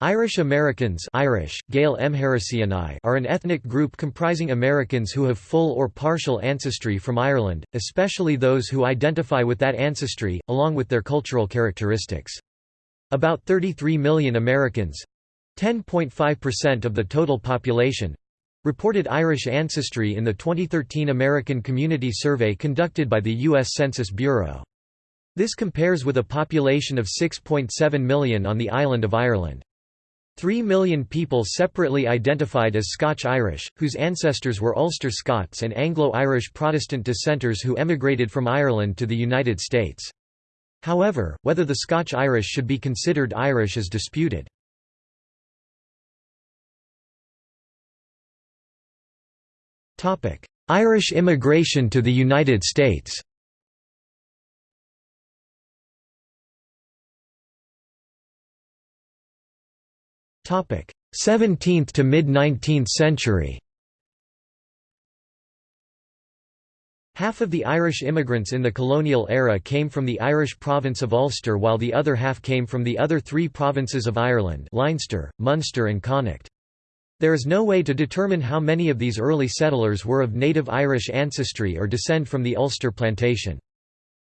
Irish Americans Irish, Gael are an ethnic group comprising Americans who have full or partial ancestry from Ireland, especially those who identify with that ancestry, along with their cultural characteristics. About 33 million Americans—10.5% of the total population—reported Irish ancestry in the 2013 American Community Survey conducted by the U.S. Census Bureau. This compares with a population of 6.7 million on the island of Ireland. Three million people separately identified as Scotch-Irish, whose ancestors were Ulster Scots and Anglo-Irish Protestant dissenters who emigrated from Ireland to the United States. However, whether the Scotch-Irish should be considered Irish is disputed. Irish immigration to the United States 17th to mid-19th century Half of the Irish immigrants in the colonial era came from the Irish province of Ulster while the other half came from the other three provinces of Ireland Leinster, Munster and Connacht. There is no way to determine how many of these early settlers were of native Irish ancestry or descend from the Ulster plantation.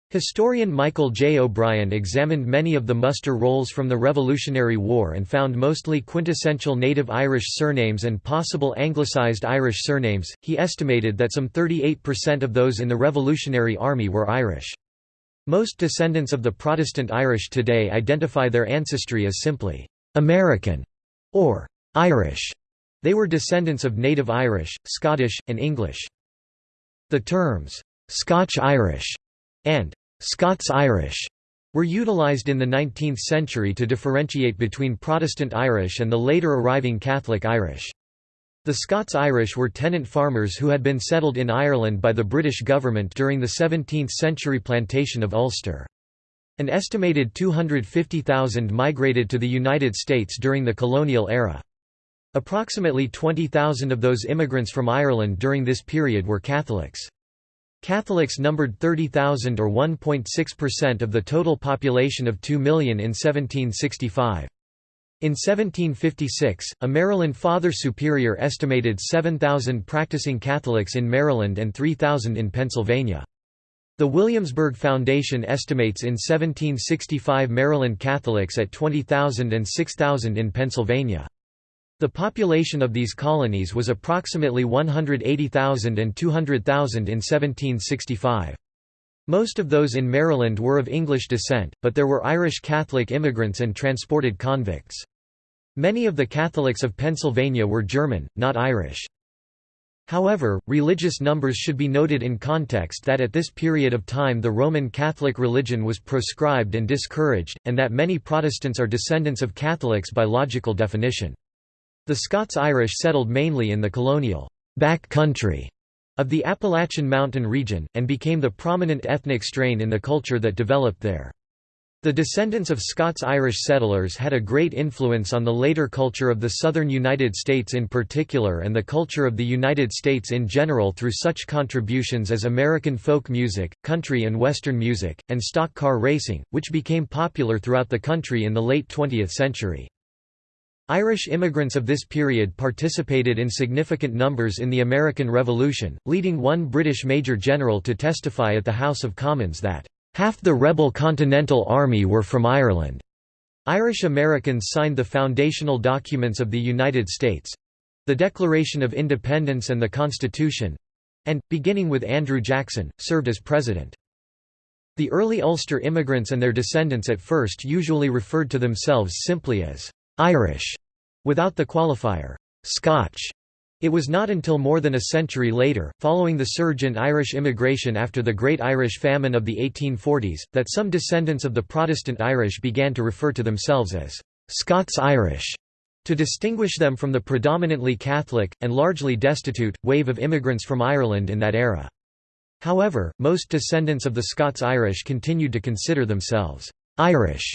Historian Michael J. O'Brien examined many of the muster rolls from the Revolutionary War and found mostly quintessential native Irish surnames and possible anglicised Irish surnames. He estimated that some 38% of those in the Revolutionary Army were Irish. Most descendants of the Protestant Irish today identify their ancestry as simply American or Irish. They were descendants of native Irish, Scottish, and English. The terms Scotch-Irish and Scots-Irish were utilized in the 19th century to differentiate between Protestant Irish and the later arriving Catholic Irish. The Scots-Irish were tenant farmers who had been settled in Ireland by the British government during the 17th-century plantation of Ulster. An estimated 250,000 migrated to the United States during the colonial era. Approximately 20,000 of those immigrants from Ireland during this period were Catholics. Catholics numbered 30,000 or 1.6% of the total population of 2 million in 1765. In 1756, a Maryland Father Superior estimated 7,000 practicing Catholics in Maryland and 3,000 in Pennsylvania. The Williamsburg Foundation estimates in 1765 Maryland Catholics at 20,000 and 6,000 in Pennsylvania. The population of these colonies was approximately 180,000 and 200,000 in 1765. Most of those in Maryland were of English descent, but there were Irish Catholic immigrants and transported convicts. Many of the Catholics of Pennsylvania were German, not Irish. However, religious numbers should be noted in context that at this period of time the Roman Catholic religion was proscribed and discouraged, and that many Protestants are descendants of Catholics by logical definition. The Scots-Irish settled mainly in the colonial back country of the Appalachian Mountain region, and became the prominent ethnic strain in the culture that developed there. The descendants of Scots-Irish settlers had a great influence on the later culture of the southern United States in particular and the culture of the United States in general through such contributions as American folk music, country and western music, and stock car racing, which became popular throughout the country in the late 20th century. Irish immigrants of this period participated in significant numbers in the American Revolution, leading one British Major General to testify at the House of Commons that, "...half the rebel Continental Army were from Ireland." Irish Americans signed the foundational documents of the United States—the Declaration of Independence and the Constitution—and, beginning with Andrew Jackson, served as president. The early Ulster immigrants and their descendants at first usually referred to themselves simply as Irish, without the qualifier Scotch. It was not until more than a century later, following the surge in Irish immigration after the Great Irish Famine of the 1840s, that some descendants of the Protestant Irish began to refer to themselves as Scots-Irish, to distinguish them from the predominantly Catholic, and largely destitute, wave of immigrants from Ireland in that era. However, most descendants of the Scots-Irish continued to consider themselves Irish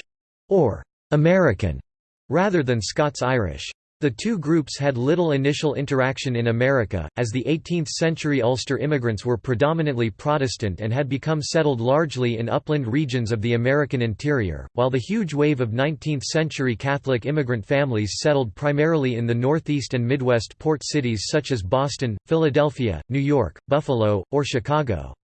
or American rather than Scots-Irish. The two groups had little initial interaction in America, as the 18th-century Ulster immigrants were predominantly Protestant and had become settled largely in upland regions of the American interior, while the huge wave of 19th-century Catholic immigrant families settled primarily in the Northeast and Midwest port cities such as Boston, Philadelphia, New York, Buffalo, or Chicago.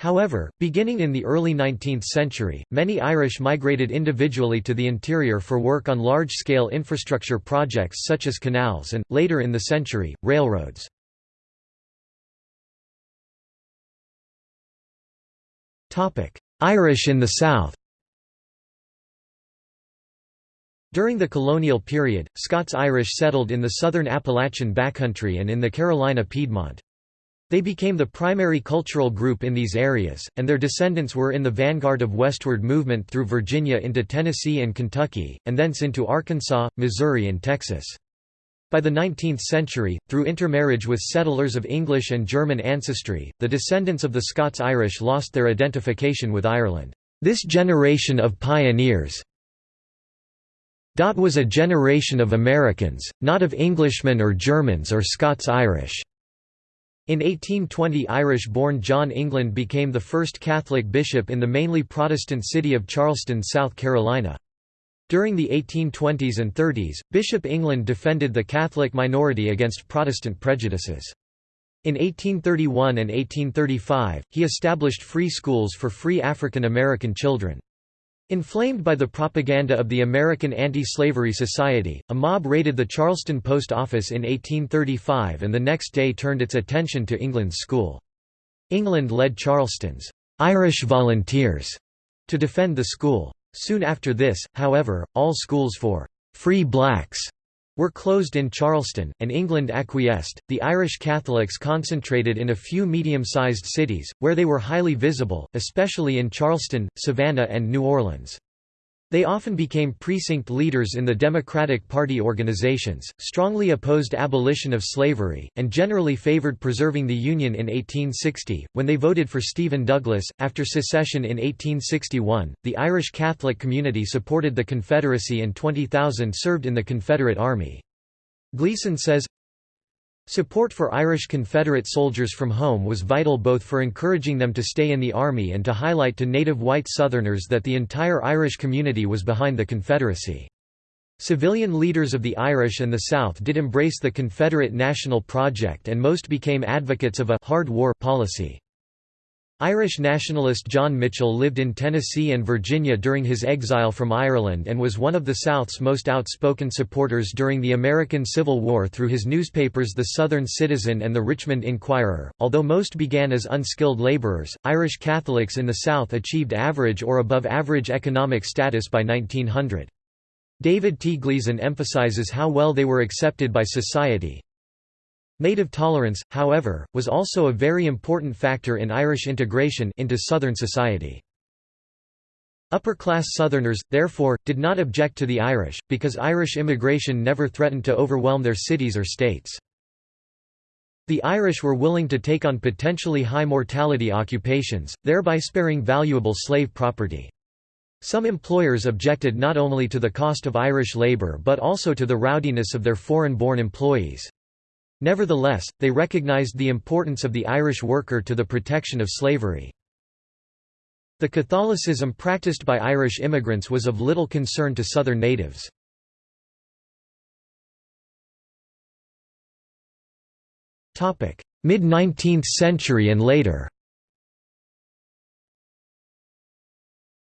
However, beginning in the early 19th century, many Irish migrated individually to the interior for work on large-scale infrastructure projects such as canals and, later in the century, railroads. Irish in the South During the colonial period, Scots-Irish settled in the southern Appalachian backcountry and in the Carolina Piedmont. They became the primary cultural group in these areas, and their descendants were in the vanguard of westward movement through Virginia into Tennessee and Kentucky, and thence into Arkansas, Missouri and Texas. By the 19th century, through intermarriage with settlers of English and German ancestry, the descendants of the Scots-Irish lost their identification with Ireland. This generation of pioneers was a generation of Americans, not of Englishmen or Germans or Scots-Irish. In 1820 Irish-born John England became the first Catholic bishop in the mainly Protestant city of Charleston, South Carolina. During the 1820s and 30s, Bishop England defended the Catholic minority against Protestant prejudices. In 1831 and 1835, he established free schools for free African American children. Inflamed by the propaganda of the American Anti-Slavery Society, a mob raided the Charleston Post Office in 1835 and the next day turned its attention to England's school. England led Charleston's Irish Volunteers to defend the school. Soon after this, however, all schools for free blacks were closed in Charleston, and England acquiesced. The Irish Catholics concentrated in a few medium sized cities, where they were highly visible, especially in Charleston, Savannah, and New Orleans. They often became precinct leaders in the Democratic Party organizations, strongly opposed abolition of slavery, and generally favored preserving the Union in 1860. When they voted for Stephen Douglas, after secession in 1861, the Irish Catholic community supported the Confederacy and 20,000 served in the Confederate Army. Gleeson says, Support for Irish Confederate soldiers from home was vital both for encouraging them to stay in the Army and to highlight to native white Southerners that the entire Irish community was behind the Confederacy. Civilian leaders of the Irish and the South did embrace the Confederate National Project and most became advocates of a «hard war» policy. Irish nationalist John Mitchel lived in Tennessee and Virginia during his exile from Ireland and was one of the South's most outspoken supporters during the American Civil War through his newspapers The Southern Citizen and the Richmond Inquirer. Although most began as unskilled laborers, Irish Catholics in the South achieved average or above average economic status by 1900. David T. Gleeson emphasizes how well they were accepted by society, Native tolerance, however, was also a very important factor in Irish integration into Southern society. Upper-class Southerners, therefore, did not object to the Irish, because Irish immigration never threatened to overwhelm their cities or states. The Irish were willing to take on potentially high mortality occupations, thereby sparing valuable slave property. Some employers objected not only to the cost of Irish labour but also to the rowdiness of their foreign-born employees. Nevertheless, they recognized the importance of the Irish worker to the protection of slavery. The Catholicism practiced by Irish immigrants was of little concern to Southern natives. Mid-19th century and later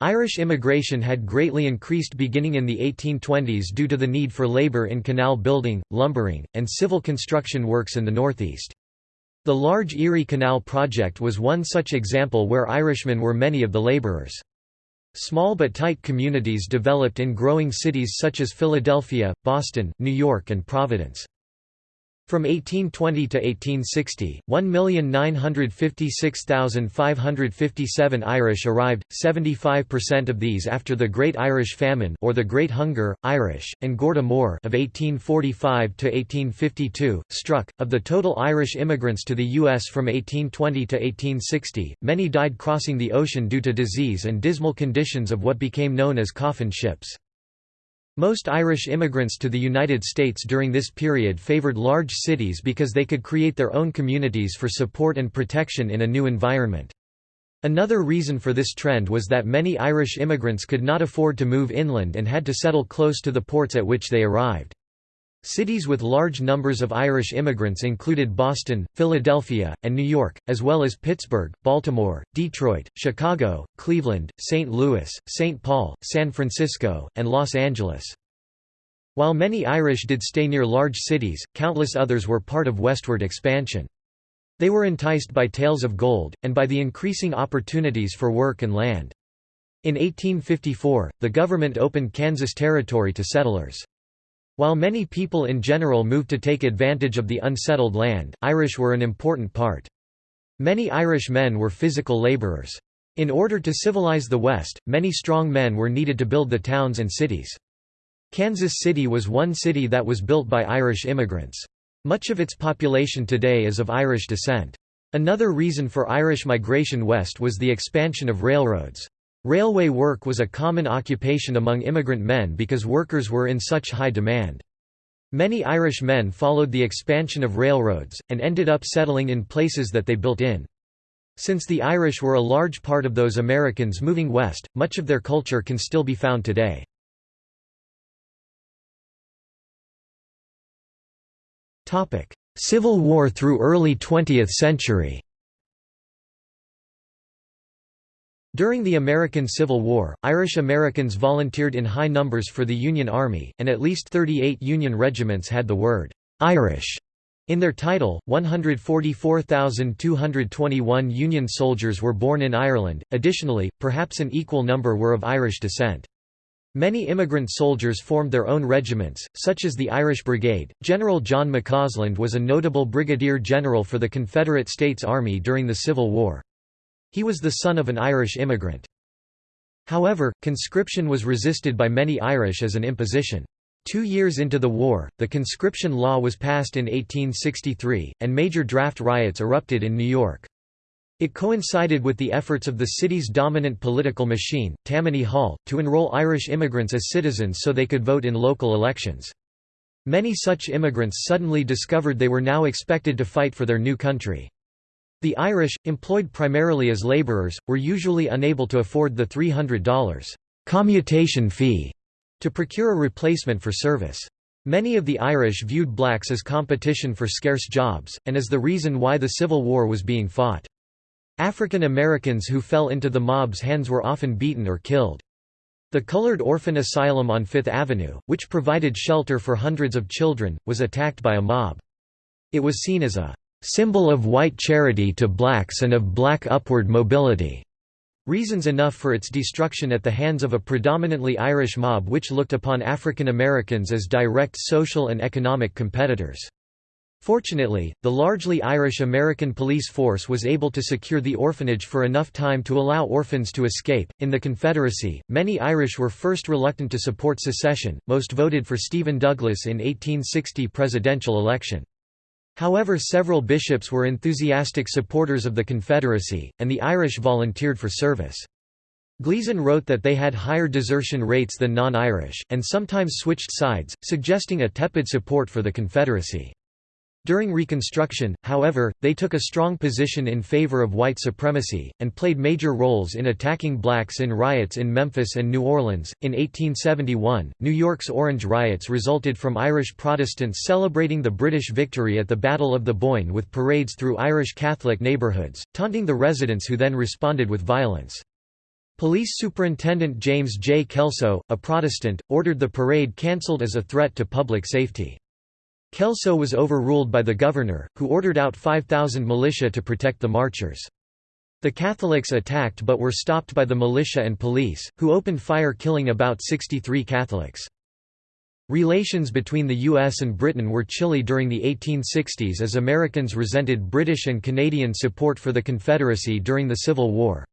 Irish immigration had greatly increased beginning in the 1820s due to the need for labour in canal building, lumbering, and civil construction works in the northeast. The large Erie Canal project was one such example where Irishmen were many of the labourers. Small but tight communities developed in growing cities such as Philadelphia, Boston, New York and Providence. From 1820 to 1860, 1,956,557 Irish arrived, 75% of these after the Great Irish Famine or the Great Hunger, Irish, and Gorta Mór of 1845 to 1852, struck. Of the total Irish immigrants to the U.S. from 1820 to 1860, many died crossing the ocean due to disease and dismal conditions of what became known as coffin ships. Most Irish immigrants to the United States during this period favored large cities because they could create their own communities for support and protection in a new environment. Another reason for this trend was that many Irish immigrants could not afford to move inland and had to settle close to the ports at which they arrived. Cities with large numbers of Irish immigrants included Boston, Philadelphia, and New York, as well as Pittsburgh, Baltimore, Detroit, Chicago, Cleveland, St. Louis, St. Paul, San Francisco, and Los Angeles. While many Irish did stay near large cities, countless others were part of westward expansion. They were enticed by tales of gold, and by the increasing opportunities for work and land. In 1854, the government opened Kansas Territory to settlers. While many people in general moved to take advantage of the unsettled land, Irish were an important part. Many Irish men were physical laborers. In order to civilize the West, many strong men were needed to build the towns and cities. Kansas City was one city that was built by Irish immigrants. Much of its population today is of Irish descent. Another reason for Irish migration west was the expansion of railroads. Railway work was a common occupation among immigrant men because workers were in such high demand. Many Irish men followed the expansion of railroads, and ended up settling in places that they built in. Since the Irish were a large part of those Americans moving west, much of their culture can still be found today. Civil War through early 20th century During the American Civil War, Irish Americans volunteered in high numbers for the Union Army, and at least 38 Union regiments had the word «Irish» in their title. 144,221 Union soldiers were born in Ireland, additionally, perhaps an equal number were of Irish descent. Many immigrant soldiers formed their own regiments, such as the Irish Brigade. General John McCausland was a notable brigadier general for the Confederate States Army during the Civil War. He was the son of an Irish immigrant. However, conscription was resisted by many Irish as an imposition. Two years into the war, the conscription law was passed in 1863, and major draft riots erupted in New York. It coincided with the efforts of the city's dominant political machine, Tammany Hall, to enroll Irish immigrants as citizens so they could vote in local elections. Many such immigrants suddenly discovered they were now expected to fight for their new country. The Irish, employed primarily as laborers, were usually unable to afford the $300 commutation fee to procure a replacement for service. Many of the Irish viewed blacks as competition for scarce jobs, and as the reason why the Civil War was being fought. African Americans who fell into the mob's hands were often beaten or killed. The Colored Orphan Asylum on Fifth Avenue, which provided shelter for hundreds of children, was attacked by a mob. It was seen as a symbol of white charity to blacks and of black upward mobility. Reasons enough for its destruction at the hands of a predominantly Irish mob which looked upon African Americans as direct social and economic competitors. Fortunately, the largely Irish-American police force was able to secure the orphanage for enough time to allow orphans to escape. In the Confederacy, many Irish were first reluctant to support secession, most voted for Stephen Douglas in 1860 presidential election. However several bishops were enthusiastic supporters of the Confederacy, and the Irish volunteered for service. Gleeson wrote that they had higher desertion rates than non-Irish, and sometimes switched sides, suggesting a tepid support for the Confederacy. During Reconstruction, however, they took a strong position in favor of white supremacy, and played major roles in attacking blacks in riots in Memphis and New Orleans. In 1871, New York's Orange riots resulted from Irish Protestants celebrating the British victory at the Battle of the Boyne with parades through Irish Catholic neighborhoods, taunting the residents who then responded with violence. Police Superintendent James J. Kelso, a Protestant, ordered the parade cancelled as a threat to public safety. Kelso was overruled by the governor, who ordered out 5,000 militia to protect the marchers. The Catholics attacked but were stopped by the militia and police, who opened fire killing about 63 Catholics. Relations between the US and Britain were chilly during the 1860s as Americans resented British and Canadian support for the Confederacy during the Civil War.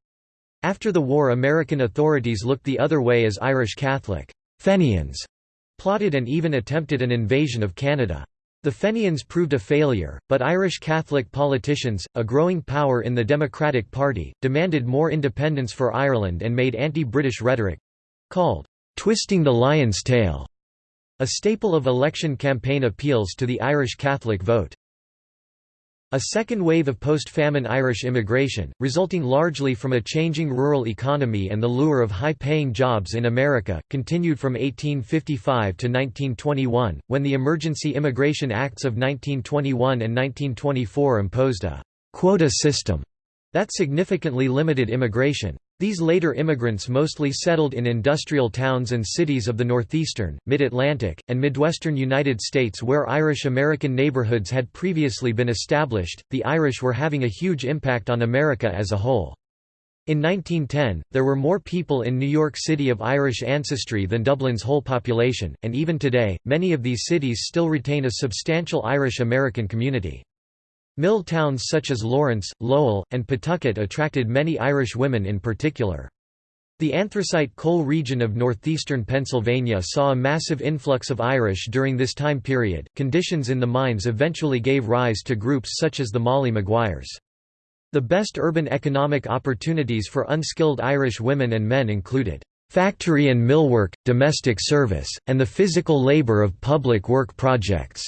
After the war American authorities looked the other way as Irish Catholic Fenians plotted and even attempted an invasion of Canada. The Fenians proved a failure, but Irish Catholic politicians, a growing power in the Democratic Party, demanded more independence for Ireland and made anti-British rhetoric—called, "'twisting the lion's tail' A staple of election campaign appeals to the Irish Catholic vote. A second wave of post-famine Irish immigration, resulting largely from a changing rural economy and the lure of high-paying jobs in America, continued from 1855 to 1921, when the Emergency Immigration Acts of 1921 and 1924 imposed a «quota system» that significantly limited immigration. These later immigrants mostly settled in industrial towns and cities of the northeastern, mid-Atlantic, and midwestern United States where Irish-American neighborhoods had previously been established. The Irish were having a huge impact on America as a whole. In 1910, there were more people in New York City of Irish ancestry than Dublin's whole population, and even today, many of these cities still retain a substantial Irish-American community. Mill towns such as Lawrence, Lowell, and Pawtucket attracted many Irish women in particular. The anthracite coal region of northeastern Pennsylvania saw a massive influx of Irish during this time period. Conditions in the mines eventually gave rise to groups such as the Molly Maguires. The best urban economic opportunities for unskilled Irish women and men included factory and millwork, domestic service, and the physical labor of public work projects.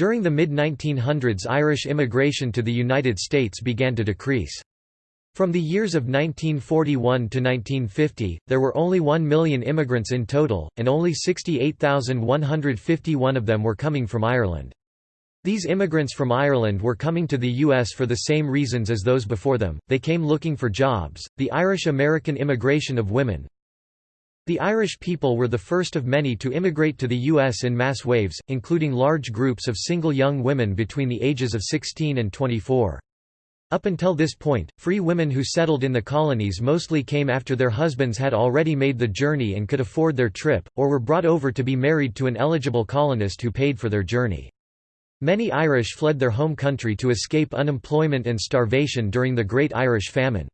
During the mid-1900s Irish immigration to the United States began to decrease. From the years of 1941 to 1950, there were only 1 million immigrants in total, and only 68,151 of them were coming from Ireland. These immigrants from Ireland were coming to the U.S. for the same reasons as those before them, they came looking for jobs. The Irish-American immigration of women, the Irish people were the first of many to immigrate to the U.S. in mass waves, including large groups of single young women between the ages of 16 and 24. Up until this point, free women who settled in the colonies mostly came after their husbands had already made the journey and could afford their trip, or were brought over to be married to an eligible colonist who paid for their journey. Many Irish fled their home country to escape unemployment and starvation during the Great Irish Famine.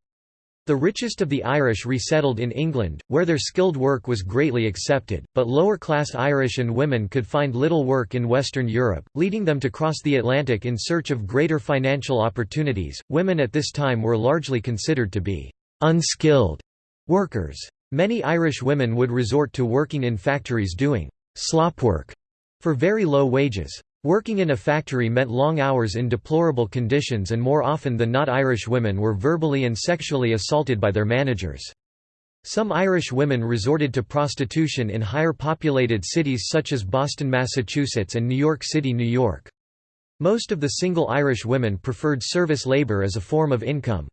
The richest of the Irish resettled in England, where their skilled work was greatly accepted, but lower-class Irish and women could find little work in Western Europe, leading them to cross the Atlantic in search of greater financial opportunities. Women at this time were largely considered to be unskilled workers. Many Irish women would resort to working in factories doing slop work for very low wages. Working in a factory meant long hours in deplorable conditions and more often than not Irish women were verbally and sexually assaulted by their managers. Some Irish women resorted to prostitution in higher populated cities such as Boston, Massachusetts and New York City, New York. Most of the single Irish women preferred service labor as a form of income.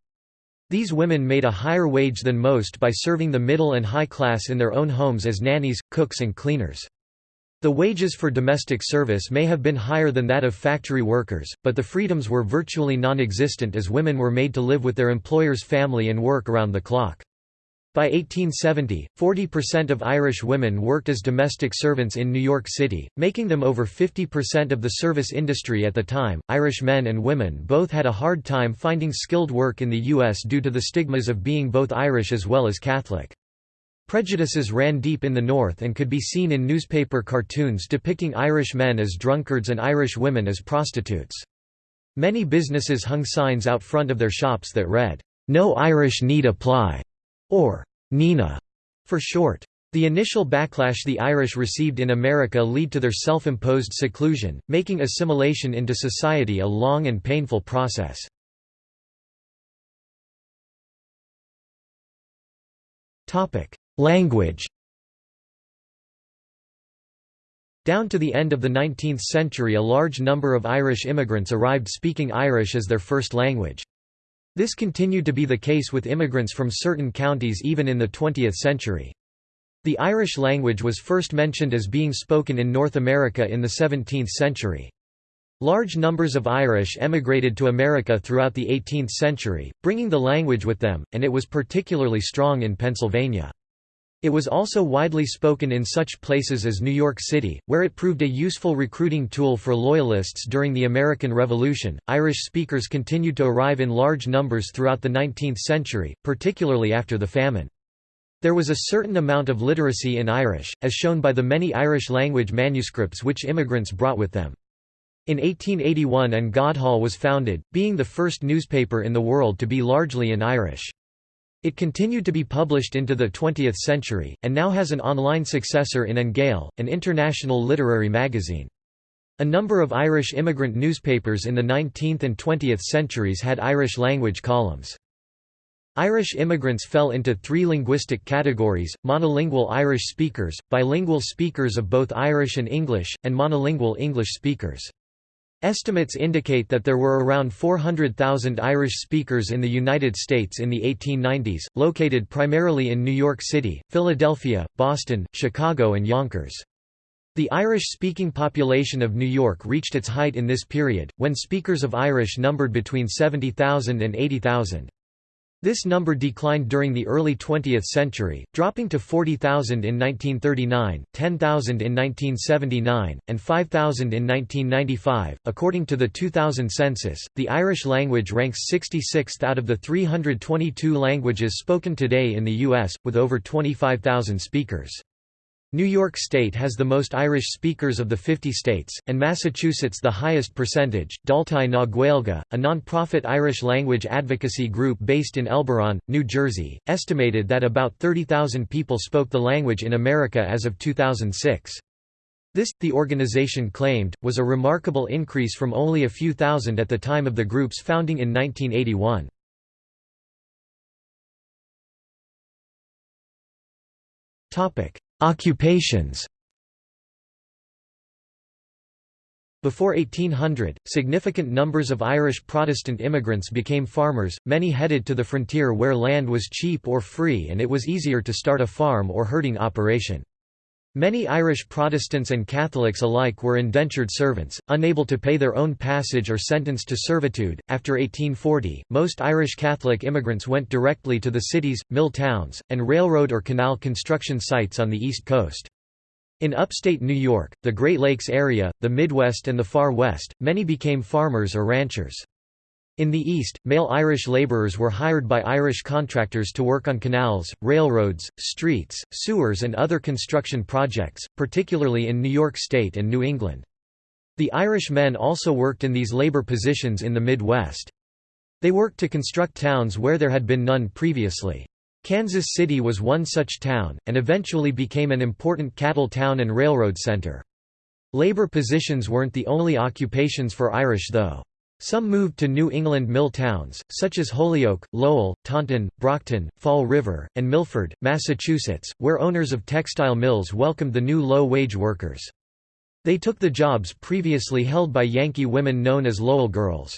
These women made a higher wage than most by serving the middle and high class in their own homes as nannies, cooks and cleaners. The wages for domestic service may have been higher than that of factory workers, but the freedoms were virtually non-existent as women were made to live with their employer's family and work around the clock. By 1870, 40% of Irish women worked as domestic servants in New York City, making them over 50% of the service industry at the time. Irish men and women both had a hard time finding skilled work in the U.S. due to the stigmas of being both Irish as well as Catholic. Prejudices ran deep in the North and could be seen in newspaper cartoons depicting Irish men as drunkards and Irish women as prostitutes. Many businesses hung signs out front of their shops that read, "'No Irish need apply' or "'Nina' for short. The initial backlash the Irish received in America led to their self-imposed seclusion, making assimilation into society a long and painful process. Language Down to the end of the 19th century a large number of Irish immigrants arrived speaking Irish as their first language. This continued to be the case with immigrants from certain counties even in the 20th century. The Irish language was first mentioned as being spoken in North America in the 17th century. Large numbers of Irish emigrated to America throughout the 18th century, bringing the language with them, and it was particularly strong in Pennsylvania. It was also widely spoken in such places as New York City, where it proved a useful recruiting tool for Loyalists during the American Revolution. Irish speakers continued to arrive in large numbers throughout the 19th century, particularly after the famine. There was a certain amount of literacy in Irish, as shown by the many Irish language manuscripts which immigrants brought with them. In 1881 An Gaodhal was founded, being the first newspaper in the world to be largely in Irish. It continued to be published into the 20th century, and now has an online successor in An Gael, an international literary magazine. A number of Irish immigrant newspapers in the 19th and 20th centuries had Irish-language columns. Irish immigrants fell into three linguistic categories, monolingual Irish speakers, bilingual speakers of both Irish and English, and monolingual English speakers. Estimates indicate that there were around 400,000 Irish speakers in the United States in the 1890s, located primarily in New York City, Philadelphia, Boston, Chicago and Yonkers. The Irish-speaking population of New York reached its height in this period, when speakers of Irish numbered between 70,000 and 80,000. This number declined during the early 20th century, dropping to 40,000 in 1939, 10,000 in 1979, and 5,000 in 1995. According to the 2000 census, the Irish language ranks 66th out of the 322 languages spoken today in the U.S., with over 25,000 speakers. New York State has the most Irish speakers of the 50 states, and Massachusetts the highest percentage. Daltaí na Gaeilge, a non-profit Irish language advocacy group based in Elberon, New Jersey, estimated that about 30,000 people spoke the language in America as of 2006. This, the organization claimed, was a remarkable increase from only a few thousand at the time of the group's founding in 1981. Topic: Occupations Before 1800, significant numbers of Irish Protestant immigrants became farmers, many headed to the frontier where land was cheap or free and it was easier to start a farm or herding operation. Many Irish Protestants and Catholics alike were indentured servants, unable to pay their own passage or sentenced to servitude. After 1840, most Irish Catholic immigrants went directly to the cities, mill towns, and railroad or canal construction sites on the East Coast. In upstate New York, the Great Lakes area, the Midwest, and the Far West, many became farmers or ranchers. In the East, male Irish labourers were hired by Irish contractors to work on canals, railroads, streets, sewers and other construction projects, particularly in New York State and New England. The Irish men also worked in these labour positions in the Midwest. They worked to construct towns where there had been none previously. Kansas City was one such town, and eventually became an important cattle town and railroad center. Labor positions weren't the only occupations for Irish though. Some moved to New England mill towns, such as Holyoke, Lowell, Taunton, Brockton, Fall River, and Milford, Massachusetts, where owners of textile mills welcomed the new low-wage workers. They took the jobs previously held by Yankee women known as Lowell girls.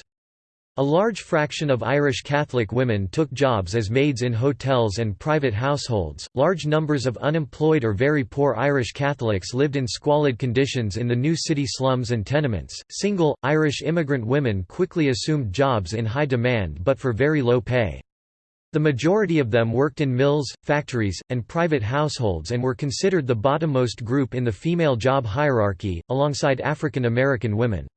A large fraction of Irish Catholic women took jobs as maids in hotels and private households. Large numbers of unemployed or very poor Irish Catholics lived in squalid conditions in the new city slums and tenements. Single, Irish immigrant women quickly assumed jobs in high demand but for very low pay. The majority of them worked in mills, factories, and private households and were considered the bottommost group in the female job hierarchy, alongside African American women.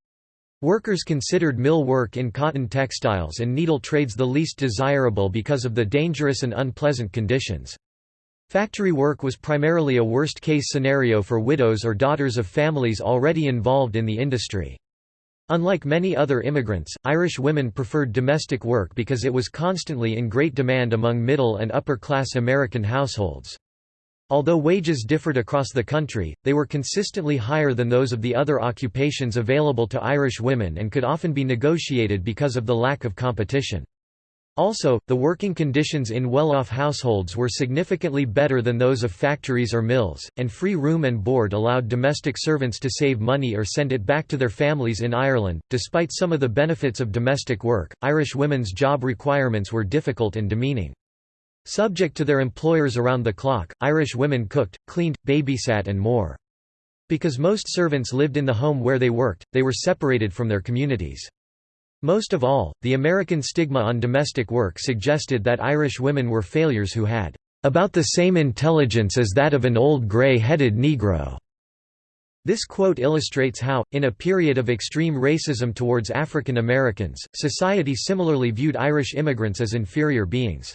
Workers considered mill work in cotton textiles and needle trades the least desirable because of the dangerous and unpleasant conditions. Factory work was primarily a worst-case scenario for widows or daughters of families already involved in the industry. Unlike many other immigrants, Irish women preferred domestic work because it was constantly in great demand among middle and upper-class American households. Although wages differed across the country, they were consistently higher than those of the other occupations available to Irish women and could often be negotiated because of the lack of competition. Also, the working conditions in well-off households were significantly better than those of factories or mills, and free room and board allowed domestic servants to save money or send it back to their families in Ireland. Despite some of the benefits of domestic work, Irish women's job requirements were difficult and demeaning. Subject to their employers around the clock, Irish women cooked, cleaned, babysat and more. Because most servants lived in the home where they worked, they were separated from their communities. Most of all, the American stigma on domestic work suggested that Irish women were failures who had about the same intelligence as that of an old gray-headed Negro. This quote illustrates how, in a period of extreme racism towards African Americans, society similarly viewed Irish immigrants as inferior beings.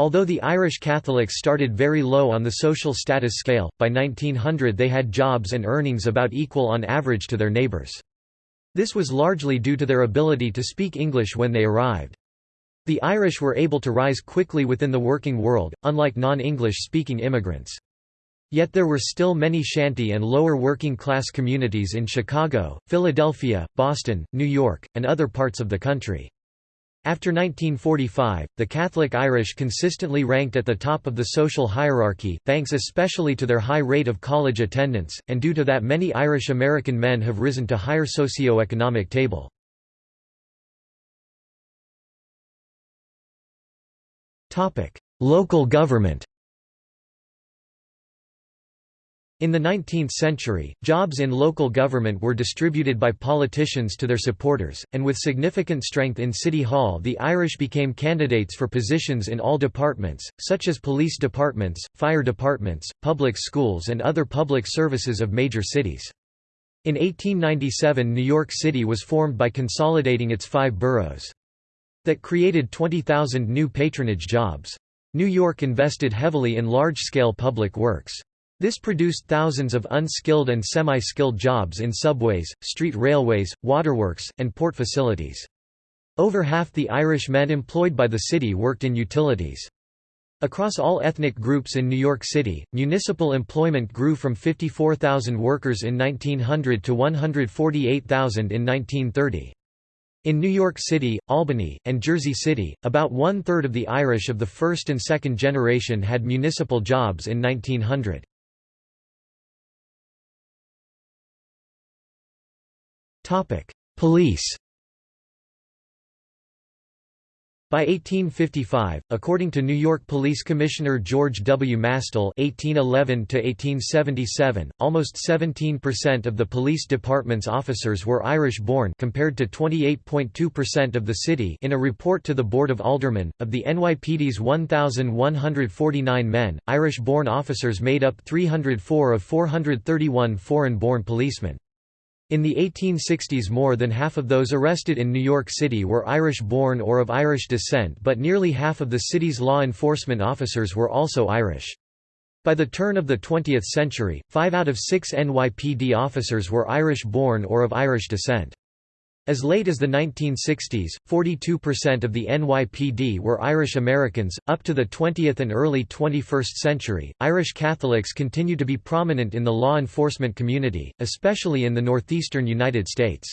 Although the Irish Catholics started very low on the social status scale, by 1900 they had jobs and earnings about equal on average to their neighbours. This was largely due to their ability to speak English when they arrived. The Irish were able to rise quickly within the working world, unlike non-English speaking immigrants. Yet there were still many shanty and lower working class communities in Chicago, Philadelphia, Boston, New York, and other parts of the country. After 1945, the Catholic Irish consistently ranked at the top of the social hierarchy, thanks especially to their high rate of college attendance, and due to that many Irish American men have risen to higher socio-economic table. Local government In the 19th century, jobs in local government were distributed by politicians to their supporters, and with significant strength in City Hall the Irish became candidates for positions in all departments, such as police departments, fire departments, public schools and other public services of major cities. In 1897 New York City was formed by consolidating its five boroughs. That created 20,000 new patronage jobs. New York invested heavily in large-scale public works. This produced thousands of unskilled and semi-skilled jobs in subways, street railways, waterworks, and port facilities. Over half the Irish men employed by the city worked in utilities. Across all ethnic groups in New York City, municipal employment grew from 54,000 workers in 1900 to 148,000 in 1930. In New York City, Albany, and Jersey City, about one-third of the Irish of the first and second generation had municipal jobs in 1900. Police By 1855, according to New York Police Commissioner George W. Matsell (1811–1877), almost 17% of the police department's officers were Irish-born, compared to 28.2% of the city. In a report to the Board of Aldermen, of the NYPD's 1,149 men, Irish-born officers made up 304 of 431 foreign-born policemen. In the 1860s more than half of those arrested in New York City were Irish-born or of Irish descent but nearly half of the city's law enforcement officers were also Irish. By the turn of the 20th century, five out of six NYPD officers were Irish-born or of Irish descent. As late as the 1960s, 42% of the NYPD were Irish Americans. Up to the 20th and early 21st century, Irish Catholics continued to be prominent in the law enforcement community, especially in the northeastern United States.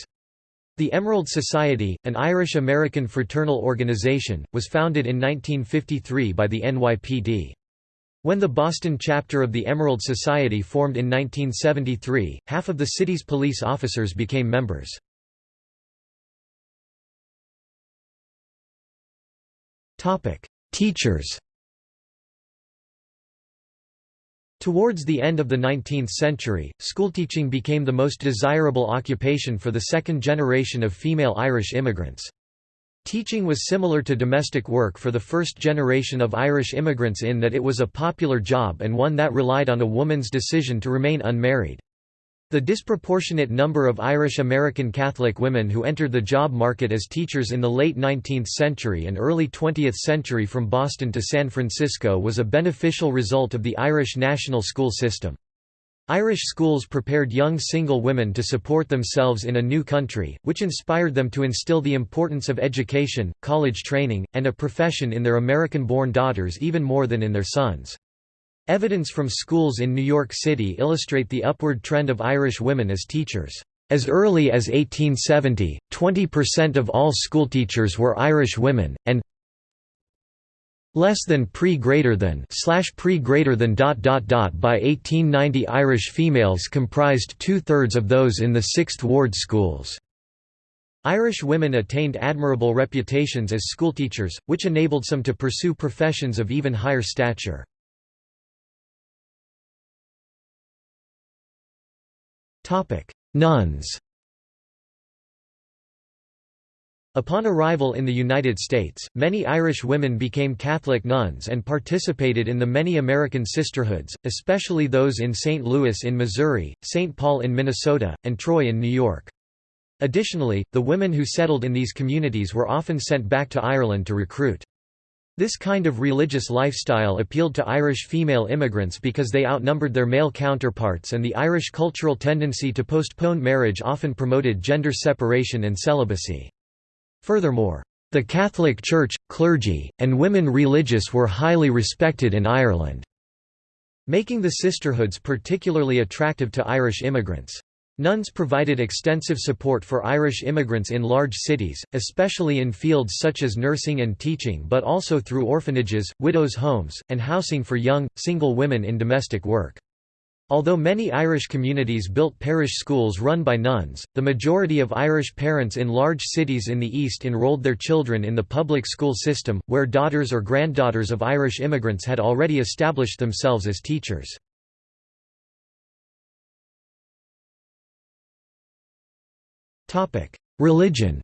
The Emerald Society, an Irish-American fraternal organization, was founded in 1953 by the NYPD. When the Boston chapter of the Emerald Society formed in 1973, half of the city's police officers became members. Teachers Towards the end of the 19th century, schoolteaching became the most desirable occupation for the second generation of female Irish immigrants. Teaching was similar to domestic work for the first generation of Irish immigrants in that it was a popular job and one that relied on a woman's decision to remain unmarried. The disproportionate number of Irish American Catholic women who entered the job market as teachers in the late 19th century and early 20th century from Boston to San Francisco was a beneficial result of the Irish national school system. Irish schools prepared young single women to support themselves in a new country, which inspired them to instill the importance of education, college training, and a profession in their American-born daughters even more than in their sons. Evidence from schools in New York City illustrate the upward trend of Irish women as teachers. As early as 1870, 20% of all schoolteachers were Irish women, and less than pre greater than slash pre greater than dot dot dot by 1890 Irish females comprised two-thirds of those in the Sixth Ward schools. Irish women attained admirable reputations as schoolteachers, which enabled some to pursue professions of even higher stature. Nuns Upon arrival in the United States, many Irish women became Catholic nuns and participated in the many American sisterhoods, especially those in St. Louis in Missouri, St. Paul in Minnesota, and Troy in New York. Additionally, the women who settled in these communities were often sent back to Ireland to recruit. This kind of religious lifestyle appealed to Irish female immigrants because they outnumbered their male counterparts and the Irish cultural tendency to postpone marriage often promoted gender separation and celibacy. Furthermore, The Catholic Church, clergy, and women religious were highly respected in Ireland, making the sisterhoods particularly attractive to Irish immigrants. Nuns provided extensive support for Irish immigrants in large cities, especially in fields such as nursing and teaching but also through orphanages, widows' homes, and housing for young, single women in domestic work. Although many Irish communities built parish schools run by nuns, the majority of Irish parents in large cities in the East enrolled their children in the public school system, where daughters or granddaughters of Irish immigrants had already established themselves as teachers. Religion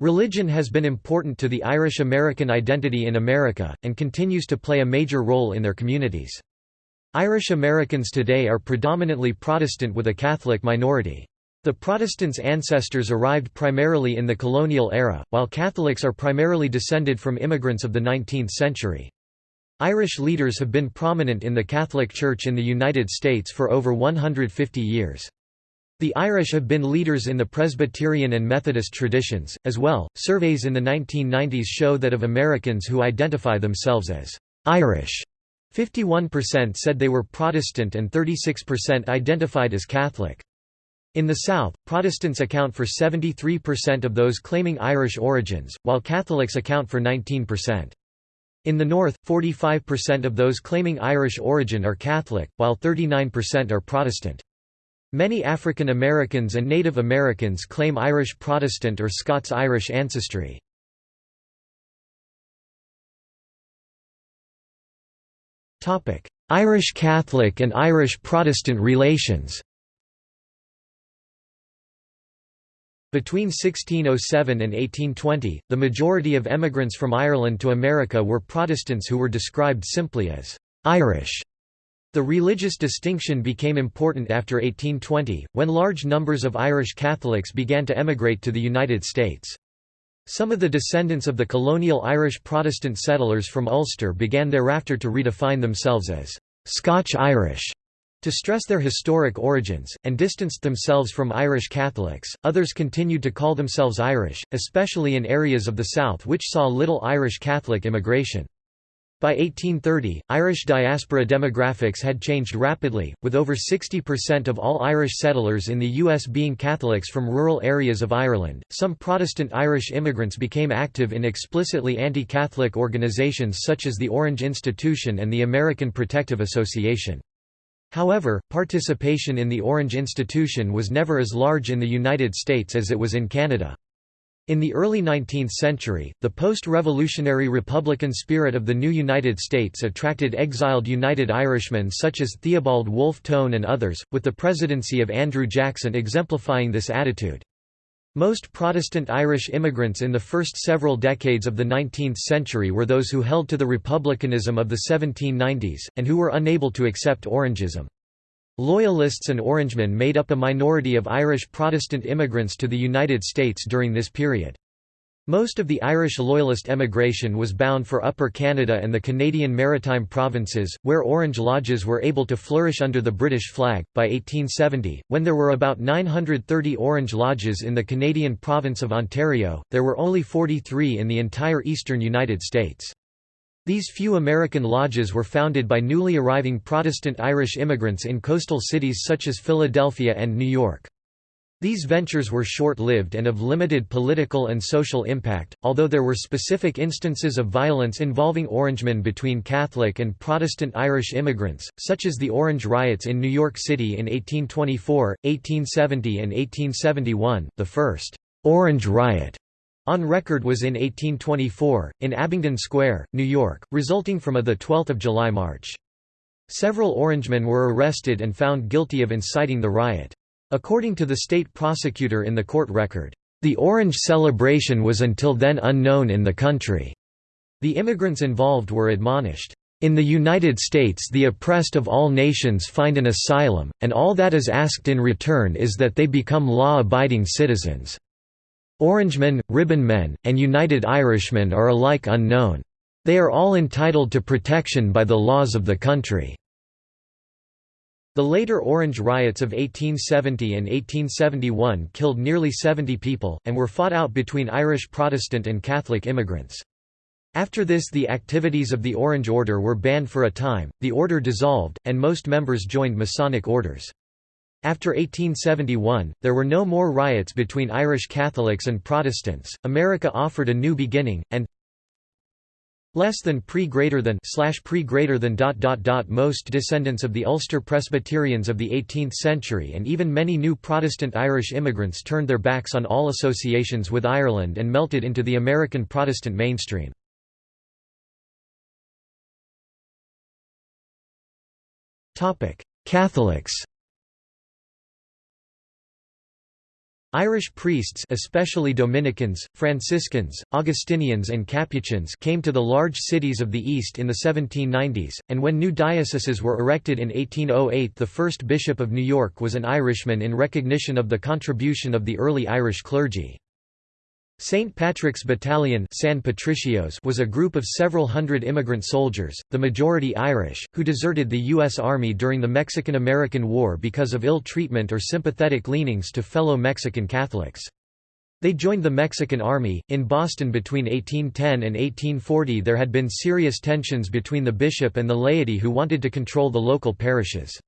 Religion has been important to the Irish-American identity in America, and continues to play a major role in their communities. Irish Americans today are predominantly Protestant with a Catholic minority. The Protestants' ancestors arrived primarily in the colonial era, while Catholics are primarily descended from immigrants of the 19th century. Irish leaders have been prominent in the Catholic Church in the United States for over 150 years. The Irish have been leaders in the Presbyterian and Methodist traditions, as well. Surveys in the 1990s show that of Americans who identify themselves as Irish, 51% said they were Protestant and 36% identified as Catholic. In the South, Protestants account for 73% of those claiming Irish origins, while Catholics account for 19%. In the North, 45% of those claiming Irish origin are Catholic, while 39% are Protestant. Many African Americans and Native Americans claim Irish Protestant or Scots-Irish ancestry. Irish Catholic and Irish Protestant relations Between 1607 and 1820, the majority of emigrants from Ireland to America were Protestants who were described simply as «Irish». The religious distinction became important after 1820, when large numbers of Irish Catholics began to emigrate to the United States. Some of the descendants of the colonial Irish Protestant settlers from Ulster began thereafter to redefine themselves as Scotch-Irish to stress their historic origins, and distanced themselves from Irish Catholics. Others continued to call themselves Irish, especially in areas of the South which saw little Irish Catholic immigration. By 1830, Irish diaspora demographics had changed rapidly, with over 60% of all Irish settlers in the U.S. being Catholics from rural areas of Ireland. Some Protestant Irish immigrants became active in explicitly anti Catholic organizations such as the Orange Institution and the American Protective Association. However, participation in the Orange Institution was never as large in the United States as it was in Canada. In the early 19th century, the post-revolutionary Republican spirit of the new United States attracted exiled United Irishmen such as Theobald Wolfe Tone and others, with the presidency of Andrew Jackson exemplifying this attitude. Most Protestant Irish immigrants in the first several decades of the 19th century were those who held to the republicanism of the 1790s, and who were unable to accept Orangism. Loyalists and Orangemen made up a minority of Irish Protestant immigrants to the United States during this period. Most of the Irish Loyalist emigration was bound for Upper Canada and the Canadian Maritime Provinces, where Orange Lodges were able to flourish under the British flag. By 1870, when there were about 930 Orange Lodges in the Canadian province of Ontario, there were only 43 in the entire eastern United States. These few American lodges were founded by newly arriving Protestant Irish immigrants in coastal cities such as Philadelphia and New York. These ventures were short-lived and of limited political and social impact, although there were specific instances of violence involving Orangemen between Catholic and Protestant Irish immigrants, such as the Orange Riots in New York City in 1824, 1870 and 1871, the first «Orange Riot» On record was in 1824, in Abingdon Square, New York, resulting from a 12 July march. Several Orangemen were arrested and found guilty of inciting the riot. According to the state prosecutor in the court record, "...the Orange celebration was until then unknown in the country." The immigrants involved were admonished, "...in the United States the oppressed of all nations find an asylum, and all that is asked in return is that they become law-abiding citizens." Orangemen, Ribbonmen, and United Irishmen are alike unknown. They are all entitled to protection by the laws of the country. The later Orange riots of 1870 and 1871 killed nearly 70 people, and were fought out between Irish Protestant and Catholic immigrants. After this the activities of the Orange Order were banned for a time, the order dissolved, and most members joined Masonic orders. After 1871, there were no more riots between Irish Catholics and Protestants. America offered a new beginning, and less than pre greater than slash pre greater than dot dot dot most descendants of the Ulster Presbyterians of the 18th century and even many new Protestant Irish immigrants turned their backs on all associations with Ireland and melted into the American Protestant mainstream. Catholics Irish priests especially Dominicans, Franciscans, Augustinians and Capuchins came to the large cities of the East in the 1790s, and when new dioceses were erected in 1808 the first bishop of New York was an Irishman in recognition of the contribution of the early Irish clergy. St. Patrick's Battalion San Patricios was a group of several hundred immigrant soldiers, the majority Irish, who deserted the U.S. Army during the Mexican–American War because of ill treatment or sympathetic leanings to fellow Mexican Catholics. They joined the Mexican Army. In Boston between 1810 and 1840 there had been serious tensions between the bishop and the laity who wanted to control the local parishes.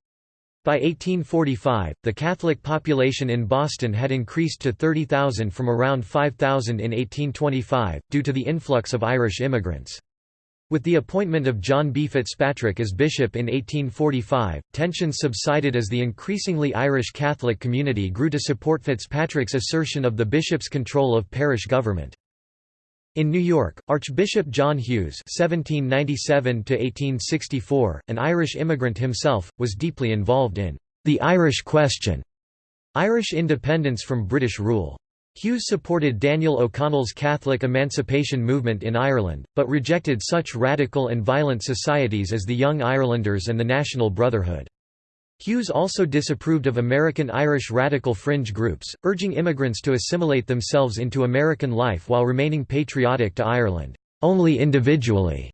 By 1845, the Catholic population in Boston had increased to 30,000 from around 5,000 in 1825, due to the influx of Irish immigrants. With the appointment of John B. Fitzpatrick as bishop in 1845, tensions subsided as the increasingly Irish Catholic community grew to support Fitzpatrick's assertion of the bishop's control of parish government. In New York, Archbishop John Hughes (1797–1864), an Irish immigrant himself, was deeply involved in the Irish Question, Irish independence from British rule. Hughes supported Daniel O'Connell's Catholic emancipation movement in Ireland, but rejected such radical and violent societies as the Young Irelanders and the National Brotherhood. Hughes also disapproved of American Irish radical fringe groups, urging immigrants to assimilate themselves into American life while remaining patriotic to Ireland, only individually.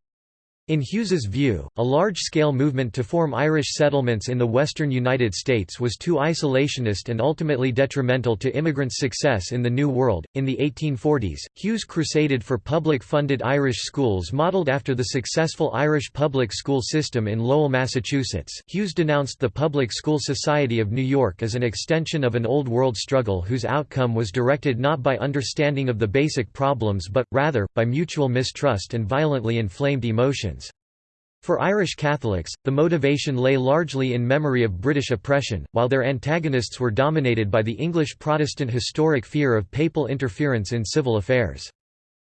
In Hughes's view, a large-scale movement to form Irish settlements in the western United States was too isolationist and ultimately detrimental to immigrants' success in the New World. In the 1840s, Hughes crusaded for public-funded Irish schools modeled after the successful Irish public school system in Lowell, Massachusetts. Hughes denounced the Public School Society of New York as an extension of an old world struggle whose outcome was directed not by understanding of the basic problems but, rather, by mutual mistrust and violently inflamed emotions. For Irish Catholics, the motivation lay largely in memory of British oppression, while their antagonists were dominated by the English Protestant historic fear of papal interference in civil affairs.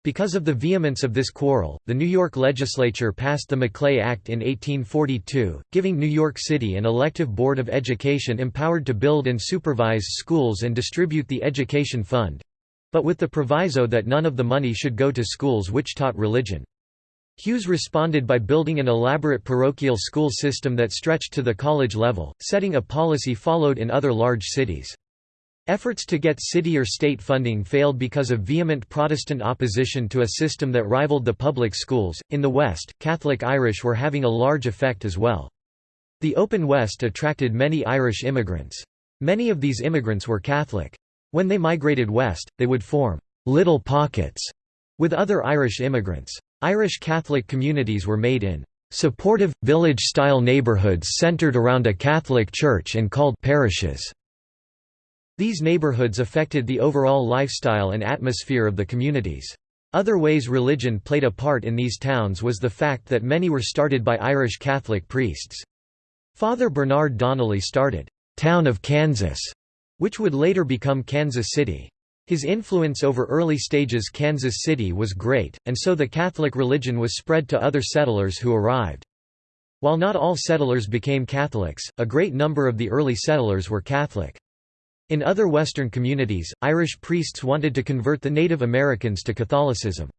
Because of the vehemence of this quarrel, the New York legislature passed the Maclay Act in 1842, giving New York City an elective board of education empowered to build and supervise schools and distribute the education fund—but with the proviso that none of the money should go to schools which taught religion. Hughes responded by building an elaborate parochial school system that stretched to the college level, setting a policy followed in other large cities. Efforts to get city or state funding failed because of vehement Protestant opposition to a system that rivaled the public schools. In the West, Catholic Irish were having a large effect as well. The Open West attracted many Irish immigrants. Many of these immigrants were Catholic. When they migrated west, they would form little pockets with other Irish immigrants. Irish Catholic communities were made in supportive, village-style neighbourhoods centred around a Catholic church and called parishes. These neighbourhoods affected the overall lifestyle and atmosphere of the communities. Other ways religion played a part in these towns was the fact that many were started by Irish Catholic priests. Father Bernard Donnelly started, "'Town of Kansas", which would later become Kansas City. His influence over early stages Kansas City was great, and so the Catholic religion was spread to other settlers who arrived. While not all settlers became Catholics, a great number of the early settlers were Catholic. In other Western communities, Irish priests wanted to convert the Native Americans to Catholicism.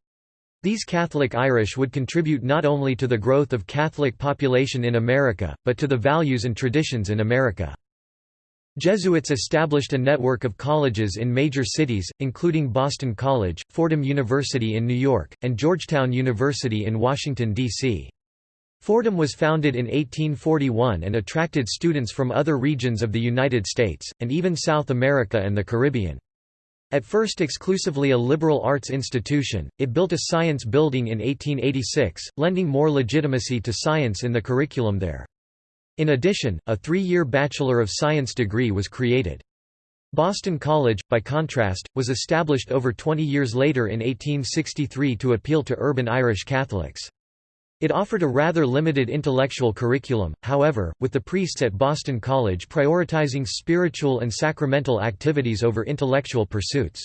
These Catholic Irish would contribute not only to the growth of Catholic population in America, but to the values and traditions in America. Jesuits established a network of colleges in major cities, including Boston College, Fordham University in New York, and Georgetown University in Washington, D.C. Fordham was founded in 1841 and attracted students from other regions of the United States, and even South America and the Caribbean. At first exclusively a liberal arts institution, it built a science building in 1886, lending more legitimacy to science in the curriculum there. In addition, a three-year Bachelor of Science degree was created. Boston College, by contrast, was established over 20 years later in 1863 to appeal to urban Irish Catholics. It offered a rather limited intellectual curriculum, however, with the priests at Boston College prioritizing spiritual and sacramental activities over intellectual pursuits.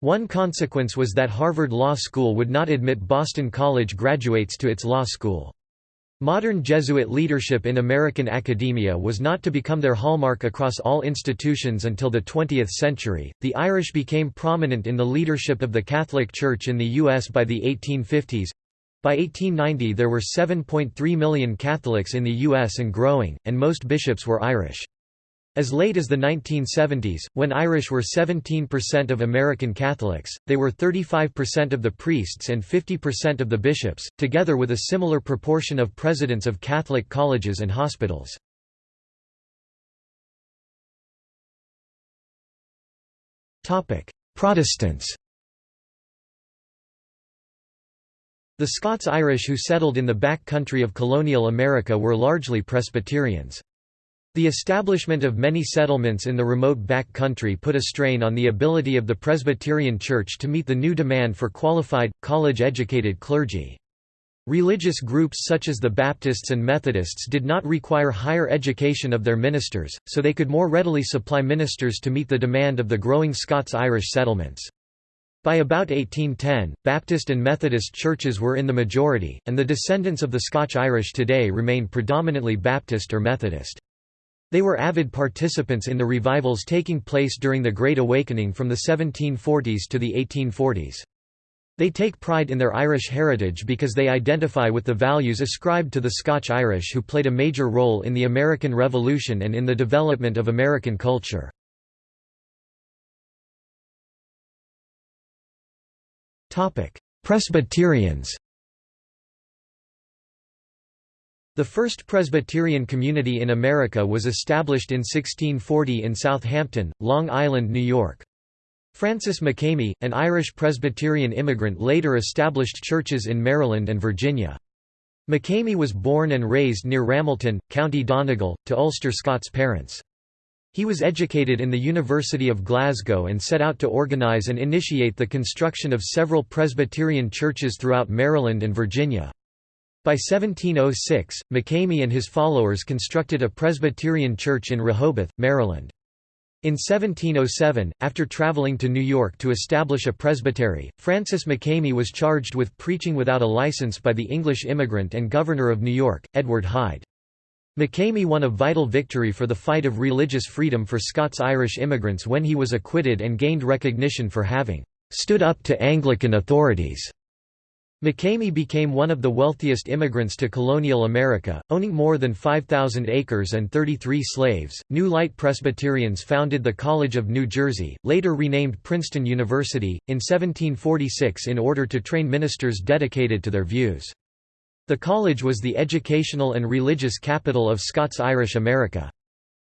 One consequence was that Harvard Law School would not admit Boston College graduates to its law school. Modern Jesuit leadership in American academia was not to become their hallmark across all institutions until the 20th century. The Irish became prominent in the leadership of the Catholic Church in the U.S. by the 1850s. By 1890 there were 7.3 million Catholics in the U.S. and growing, and most bishops were Irish. As late as the 1970s, when Irish were 17% of American Catholics, they were 35% of the priests and 50% of the bishops, together with a similar proportion of presidents of Catholic colleges and hospitals. Protestants The Scots-Irish who settled in the back country of colonial America were largely Presbyterians. The establishment of many settlements in the remote back country put a strain on the ability of the Presbyterian Church to meet the new demand for qualified, college-educated clergy. Religious groups such as the Baptists and Methodists did not require higher education of their ministers, so they could more readily supply ministers to meet the demand of the growing Scots-Irish settlements. By about 1810, Baptist and Methodist churches were in the majority, and the descendants of the Scotch-Irish today remain predominantly Baptist or Methodist. They were avid participants in the revivals taking place during the Great Awakening from the 1740s to the 1840s. They take pride in their Irish heritage because they identify with the values ascribed to the Scotch-Irish who played a major role in the American Revolution and in the development of American culture. Presbyterians The first Presbyterian community in America was established in 1640 in Southampton, Long Island, New York. Francis Makemie, an Irish Presbyterian immigrant later established churches in Maryland and Virginia. Makemie was born and raised near Ramelton, County Donegal, to Ulster Scots parents. He was educated in the University of Glasgow and set out to organise and initiate the construction of several Presbyterian churches throughout Maryland and Virginia. By 1706, Makemie and his followers constructed a Presbyterian church in Rehoboth, Maryland. In 1707, after traveling to New York to establish a presbytery, Francis Makemie was charged with preaching without a license by the English immigrant and governor of New York, Edward Hyde. Makemie won a vital victory for the fight of religious freedom for Scots-Irish immigrants when he was acquitted and gained recognition for having "...stood up to Anglican authorities." Makemie became one of the wealthiest immigrants to colonial America, owning more than 5,000 acres and 33 slaves. New Light Presbyterians founded the College of New Jersey, later renamed Princeton University, in 1746 in order to train ministers dedicated to their views. The college was the educational and religious capital of Scots-Irish America.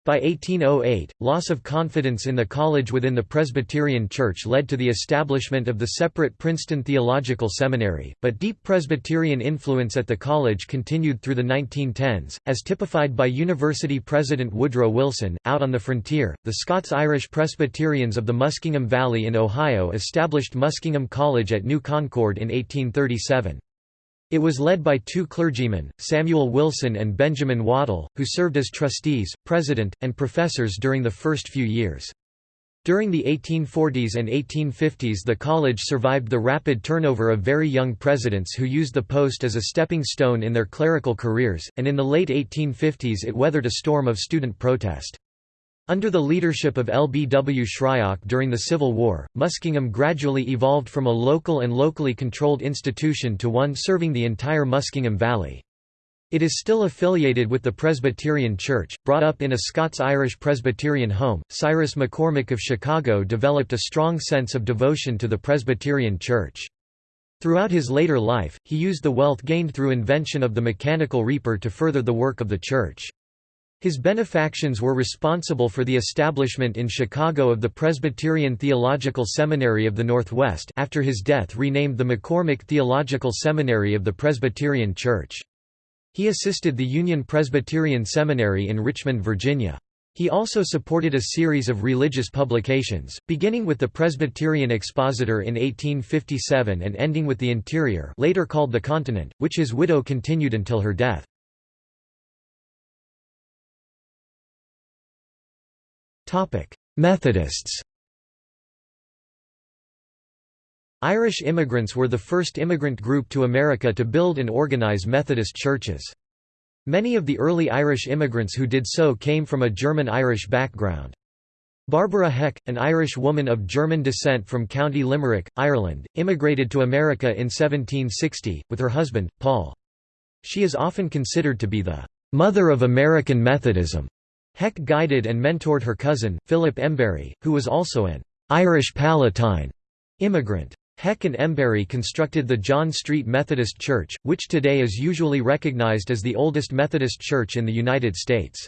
By 1808, loss of confidence in the college within the Presbyterian Church led to the establishment of the separate Princeton Theological Seminary, but deep Presbyterian influence at the college continued through the 1910s, as typified by University President Woodrow Wilson. Out on the frontier, the Scots-Irish Presbyterians of the Muskingum Valley in Ohio established Muskingum College at New Concord in 1837. It was led by two clergymen, Samuel Wilson and Benjamin Waddell, who served as trustees, president, and professors during the first few years. During the 1840s and 1850s the college survived the rapid turnover of very young presidents who used the post as a stepping stone in their clerical careers, and in the late 1850s it weathered a storm of student protest. Under the leadership of L. B. W. Shryock during the Civil War, Muskingum gradually evolved from a local and locally controlled institution to one serving the entire Muskingum Valley. It is still affiliated with the Presbyterian Church. Brought up in a Scots-Irish Presbyterian home, Cyrus McCormick of Chicago developed a strong sense of devotion to the Presbyterian Church. Throughout his later life, he used the wealth gained through invention of the mechanical reaper to further the work of the Church. His benefactions were responsible for the establishment in Chicago of the Presbyterian Theological Seminary of the Northwest after his death renamed the McCormick Theological Seminary of the Presbyterian Church. He assisted the Union Presbyterian Seminary in Richmond, Virginia. He also supported a series of religious publications, beginning with the Presbyterian Expositor in 1857 and ending with the Interior later called the Continent, which his widow continued until her death. Methodists Irish immigrants were the first immigrant group to America to build and organize Methodist churches. Many of the early Irish immigrants who did so came from a German-Irish background. Barbara Heck, an Irish woman of German descent from County Limerick, Ireland, immigrated to America in 1760, with her husband, Paul. She is often considered to be the "'mother of American Methodism'". Heck guided and mentored her cousin, Philip Embury, who was also an "'Irish Palatine' immigrant. Heck and Embury constructed the John Street Methodist Church, which today is usually recognized as the oldest Methodist church in the United States.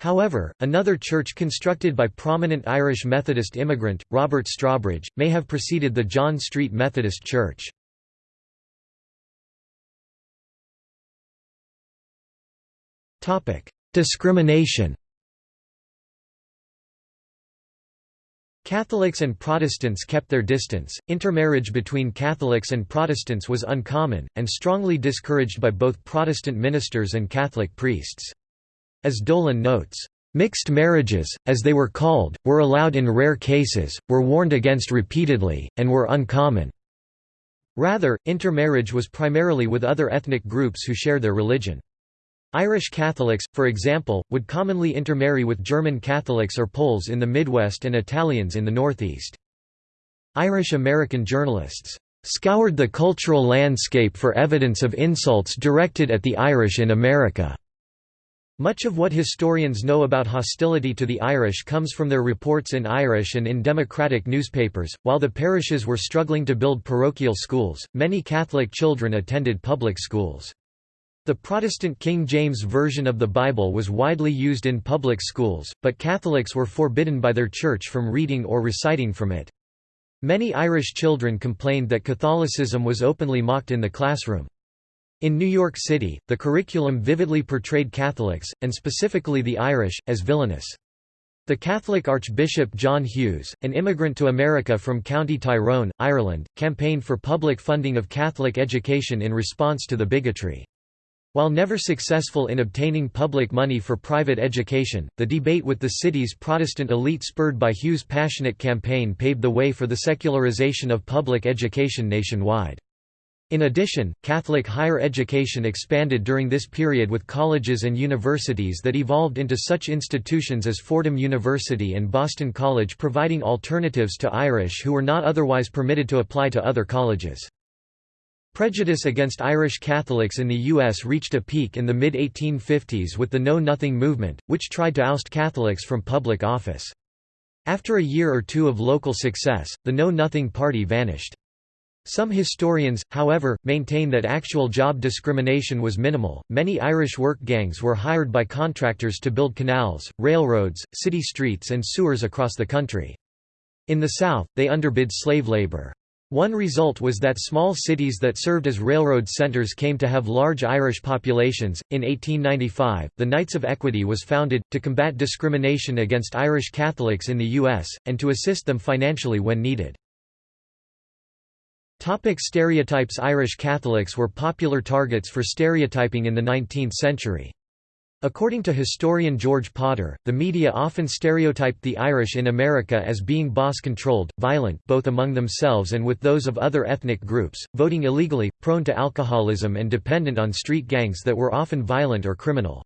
However, another church constructed by prominent Irish Methodist immigrant, Robert Strawbridge, may have preceded the John Street Methodist Church. Discrimination Catholics and Protestants kept their distance, intermarriage between Catholics and Protestants was uncommon, and strongly discouraged by both Protestant ministers and Catholic priests. As Dolan notes, "...mixed marriages, as they were called, were allowed in rare cases, were warned against repeatedly, and were uncommon." Rather, intermarriage was primarily with other ethnic groups who share their religion. Irish Catholics, for example, would commonly intermarry with German Catholics or Poles in the Midwest and Italians in the Northeast. Irish-American journalists scoured the cultural landscape for evidence of insults directed at the Irish in America. Much of what historians know about hostility to the Irish comes from their reports in Irish and in democratic newspapers. While the parishes were struggling to build parochial schools, many Catholic children attended public schools. The Protestant King James Version of the Bible was widely used in public schools, but Catholics were forbidden by their church from reading or reciting from it. Many Irish children complained that Catholicism was openly mocked in the classroom. In New York City, the curriculum vividly portrayed Catholics, and specifically the Irish, as villainous. The Catholic Archbishop John Hughes, an immigrant to America from County Tyrone, Ireland, campaigned for public funding of Catholic education in response to the bigotry. While never successful in obtaining public money for private education, the debate with the city's Protestant elite spurred by Hughes' passionate campaign paved the way for the secularization of public education nationwide. In addition, Catholic higher education expanded during this period with colleges and universities that evolved into such institutions as Fordham University and Boston College providing alternatives to Irish who were not otherwise permitted to apply to other colleges. Prejudice against Irish Catholics in the U.S. reached a peak in the mid-1850s with the Know Nothing movement, which tried to oust Catholics from public office. After a year or two of local success, the Know Nothing Party vanished. Some historians, however, maintain that actual job discrimination was minimal. Many Irish work gangs were hired by contractors to build canals, railroads, city streets, and sewers across the country. In the South, they underbid slave labor. One result was that small cities that served as railroad centers came to have large Irish populations. In 1895, the Knights of Equity was founded, to combat discrimination against Irish Catholics in the U.S., and to assist them financially when needed. Topic stereotypes Irish Catholics were popular targets for stereotyping in the 19th century. According to historian George Potter, the media often stereotyped the Irish in America as being boss-controlled, violent both among themselves and with those of other ethnic groups, voting illegally, prone to alcoholism and dependent on street gangs that were often violent or criminal.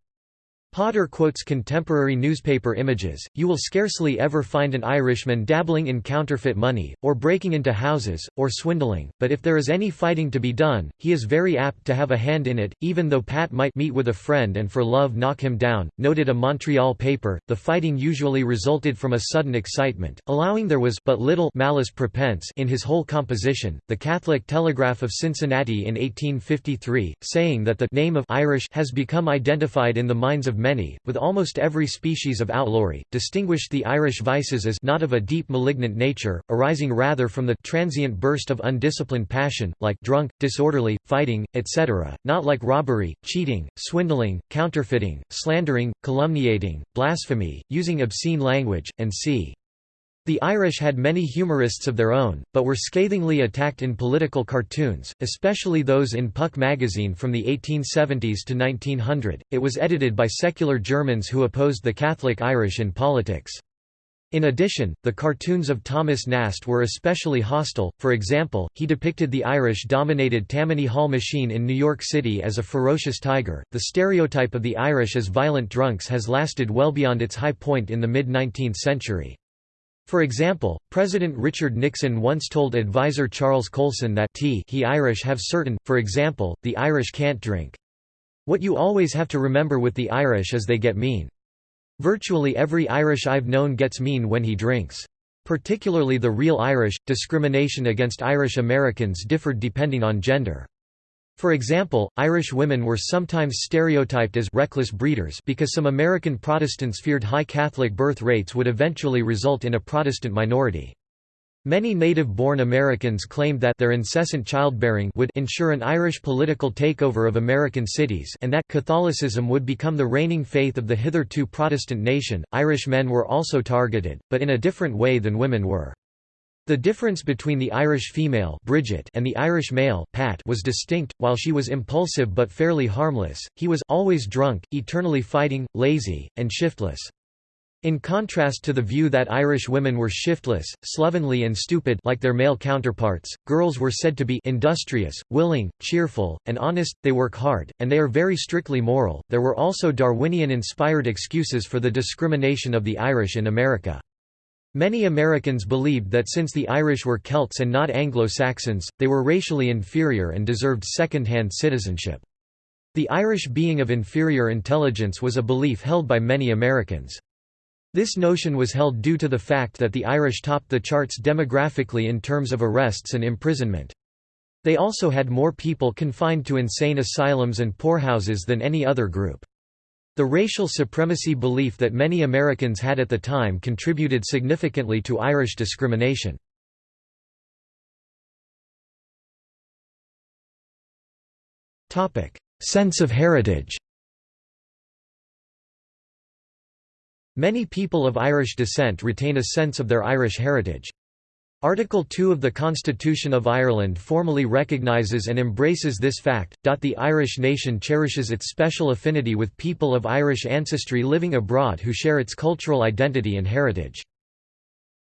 Hodder quotes contemporary newspaper images, you will scarcely ever find an Irishman dabbling in counterfeit money, or breaking into houses, or swindling, but if there is any fighting to be done, he is very apt to have a hand in it, even though Pat might meet with a friend and for love knock him down, noted a Montreal paper. The fighting usually resulted from a sudden excitement, allowing there was but little malice prepense in his whole composition. The Catholic Telegraph of Cincinnati in 1853, saying that the name of Irish has become identified in the minds of many, with almost every species of outlawry, distinguished the Irish vices as not of a deep malignant nature, arising rather from the transient burst of undisciplined passion, like drunk, disorderly, fighting, etc., not like robbery, cheating, swindling, counterfeiting, slandering, calumniating, blasphemy, using obscene language, and c. The Irish had many humorists of their own, but were scathingly attacked in political cartoons, especially those in Puck magazine from the 1870s to 1900. It was edited by secular Germans who opposed the Catholic Irish in politics. In addition, the cartoons of Thomas Nast were especially hostile, for example, he depicted the Irish-dominated Tammany Hall machine in New York City as a ferocious tiger. The stereotype of the Irish as violent drunks has lasted well beyond its high point in the mid-19th century. For example, President Richard Nixon once told advisor Charles Colson that tea he Irish have certain, for example, the Irish can't drink. What you always have to remember with the Irish is they get mean. Virtually every Irish I've known gets mean when he drinks. Particularly the real Irish, discrimination against Irish Americans differed depending on gender. For example, Irish women were sometimes stereotyped as reckless breeders because some American Protestants feared high Catholic birth rates would eventually result in a Protestant minority. Many native-born Americans claimed that their incessant childbearing would ensure an Irish political takeover of American cities and that Catholicism would become the reigning faith of the hitherto Protestant nation. Irish men were also targeted, but in a different way than women were. The difference between the Irish female Bridget and the Irish male Pat was distinct, while she was impulsive but fairly harmless, he was always drunk, eternally fighting, lazy, and shiftless. In contrast to the view that Irish women were shiftless, slovenly and stupid like their male counterparts, girls were said to be industrious, willing, cheerful, and honest, they work hard, and they are very strictly moral. There were also Darwinian-inspired excuses for the discrimination of the Irish in America. Many Americans believed that since the Irish were Celts and not Anglo-Saxons, they were racially inferior and deserved second-hand citizenship. The Irish being of inferior intelligence was a belief held by many Americans. This notion was held due to the fact that the Irish topped the charts demographically in terms of arrests and imprisonment. They also had more people confined to insane asylums and poorhouses than any other group. The racial supremacy belief that many Americans had at the time contributed significantly to Irish discrimination. Sense of heritage Many people of Irish descent retain a sense of their Irish heritage. Article 2 of the Constitution of Ireland formally recognises and embraces this fact. The Irish nation cherishes its special affinity with people of Irish ancestry living abroad who share its cultural identity and heritage.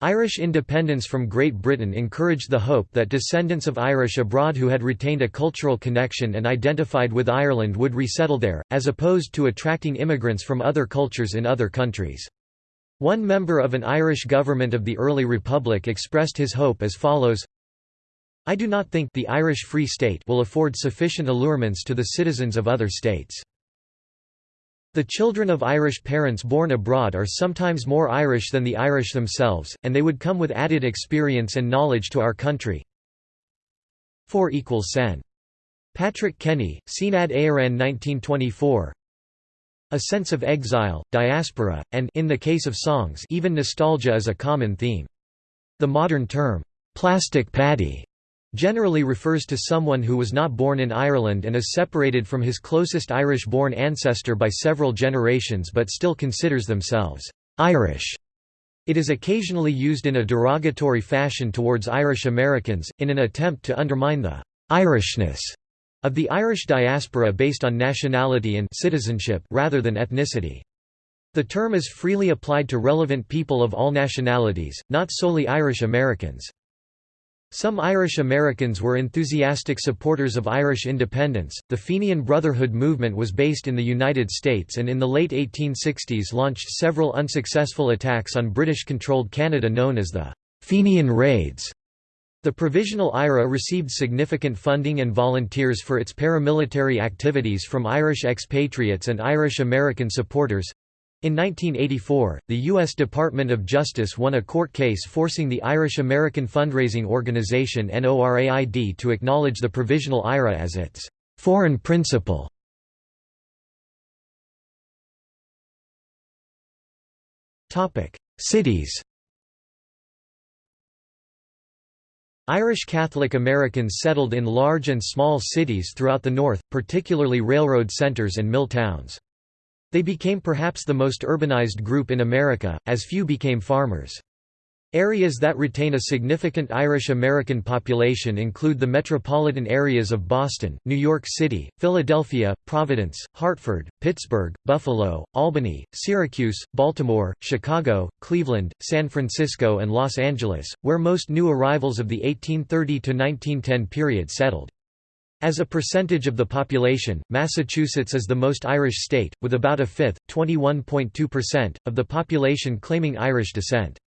Irish independence from Great Britain encouraged the hope that descendants of Irish abroad who had retained a cultural connection and identified with Ireland would resettle there, as opposed to attracting immigrants from other cultures in other countries. One member of an Irish government of the early republic expressed his hope as follows I do not think the Irish Free State will afford sufficient allurements to the citizens of other states. The children of Irish parents born abroad are sometimes more Irish than the Irish themselves, and they would come with added experience and knowledge to our country. 4 equals sen. Patrick Kenny, Seanad Éireann 1924 a sense of exile, diaspora, and in the case of songs even nostalgia is a common theme. The modern term, "'plastic Paddy' generally refers to someone who was not born in Ireland and is separated from his closest Irish-born ancestor by several generations but still considers themselves Irish. It is occasionally used in a derogatory fashion towards Irish Americans, in an attempt to undermine the Irishness of the Irish diaspora based on nationality and citizenship rather than ethnicity. The term is freely applied to relevant people of all nationalities, not solely Irish Americans. Some Irish Americans were enthusiastic supporters of Irish independence. The Fenian Brotherhood movement was based in the United States and in the late 1860s launched several unsuccessful attacks on British controlled Canada known as the Fenian Raids. The Provisional IRA received significant funding and volunteers for its paramilitary activities from Irish expatriates and Irish American supporters. In 1984, the U.S. Department of Justice won a court case forcing the Irish American fundraising organization NORAID to acknowledge the Provisional IRA as its foreign principal. Cities Irish Catholic Americans settled in large and small cities throughout the North, particularly railroad centers and mill towns. They became perhaps the most urbanized group in America, as few became farmers. Areas that retain a significant Irish American population include the metropolitan areas of Boston, New York City, Philadelphia, Providence, Hartford, Pittsburgh, Buffalo, Albany, Syracuse, Baltimore, Chicago, Cleveland, San Francisco and Los Angeles, where most new arrivals of the 1830–1910 period settled. As a percentage of the population, Massachusetts is the most Irish state, with about a fifth, 21.2%, of the population claiming Irish descent.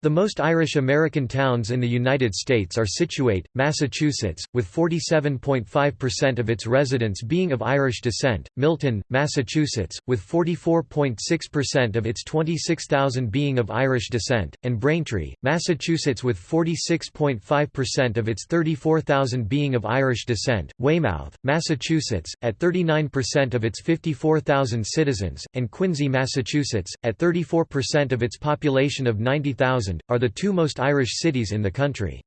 The most Irish American towns in the United States are Scituate, Massachusetts, with 47.5% of its residents being of Irish descent, Milton, Massachusetts, with 44.6% of its 26,000 being of Irish descent, and Braintree, Massachusetts with 46.5% of its 34,000 being of Irish descent, Weymouth, Massachusetts, at 39% of its 54,000 citizens, and Quincy, Massachusetts, at 34% of its population of 90,000 are the two most Irish cities in the country.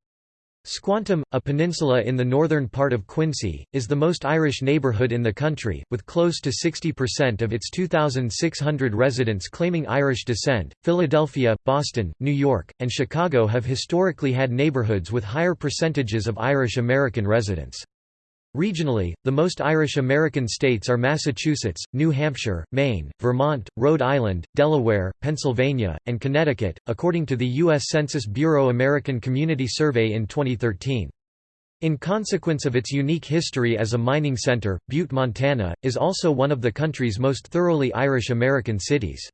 Squantum, a peninsula in the northern part of Quincy, is the most Irish neighbourhood in the country, with close to 60% of its 2,600 residents claiming Irish descent. Philadelphia, Boston, New York, and Chicago have historically had neighbourhoods with higher percentages of Irish American residents. Regionally, the most Irish American states are Massachusetts, New Hampshire, Maine, Vermont, Rhode Island, Delaware, Pennsylvania, and Connecticut, according to the U.S. Census Bureau American Community Survey in 2013. In consequence of its unique history as a mining center, Butte, Montana, is also one of the country's most thoroughly Irish American cities.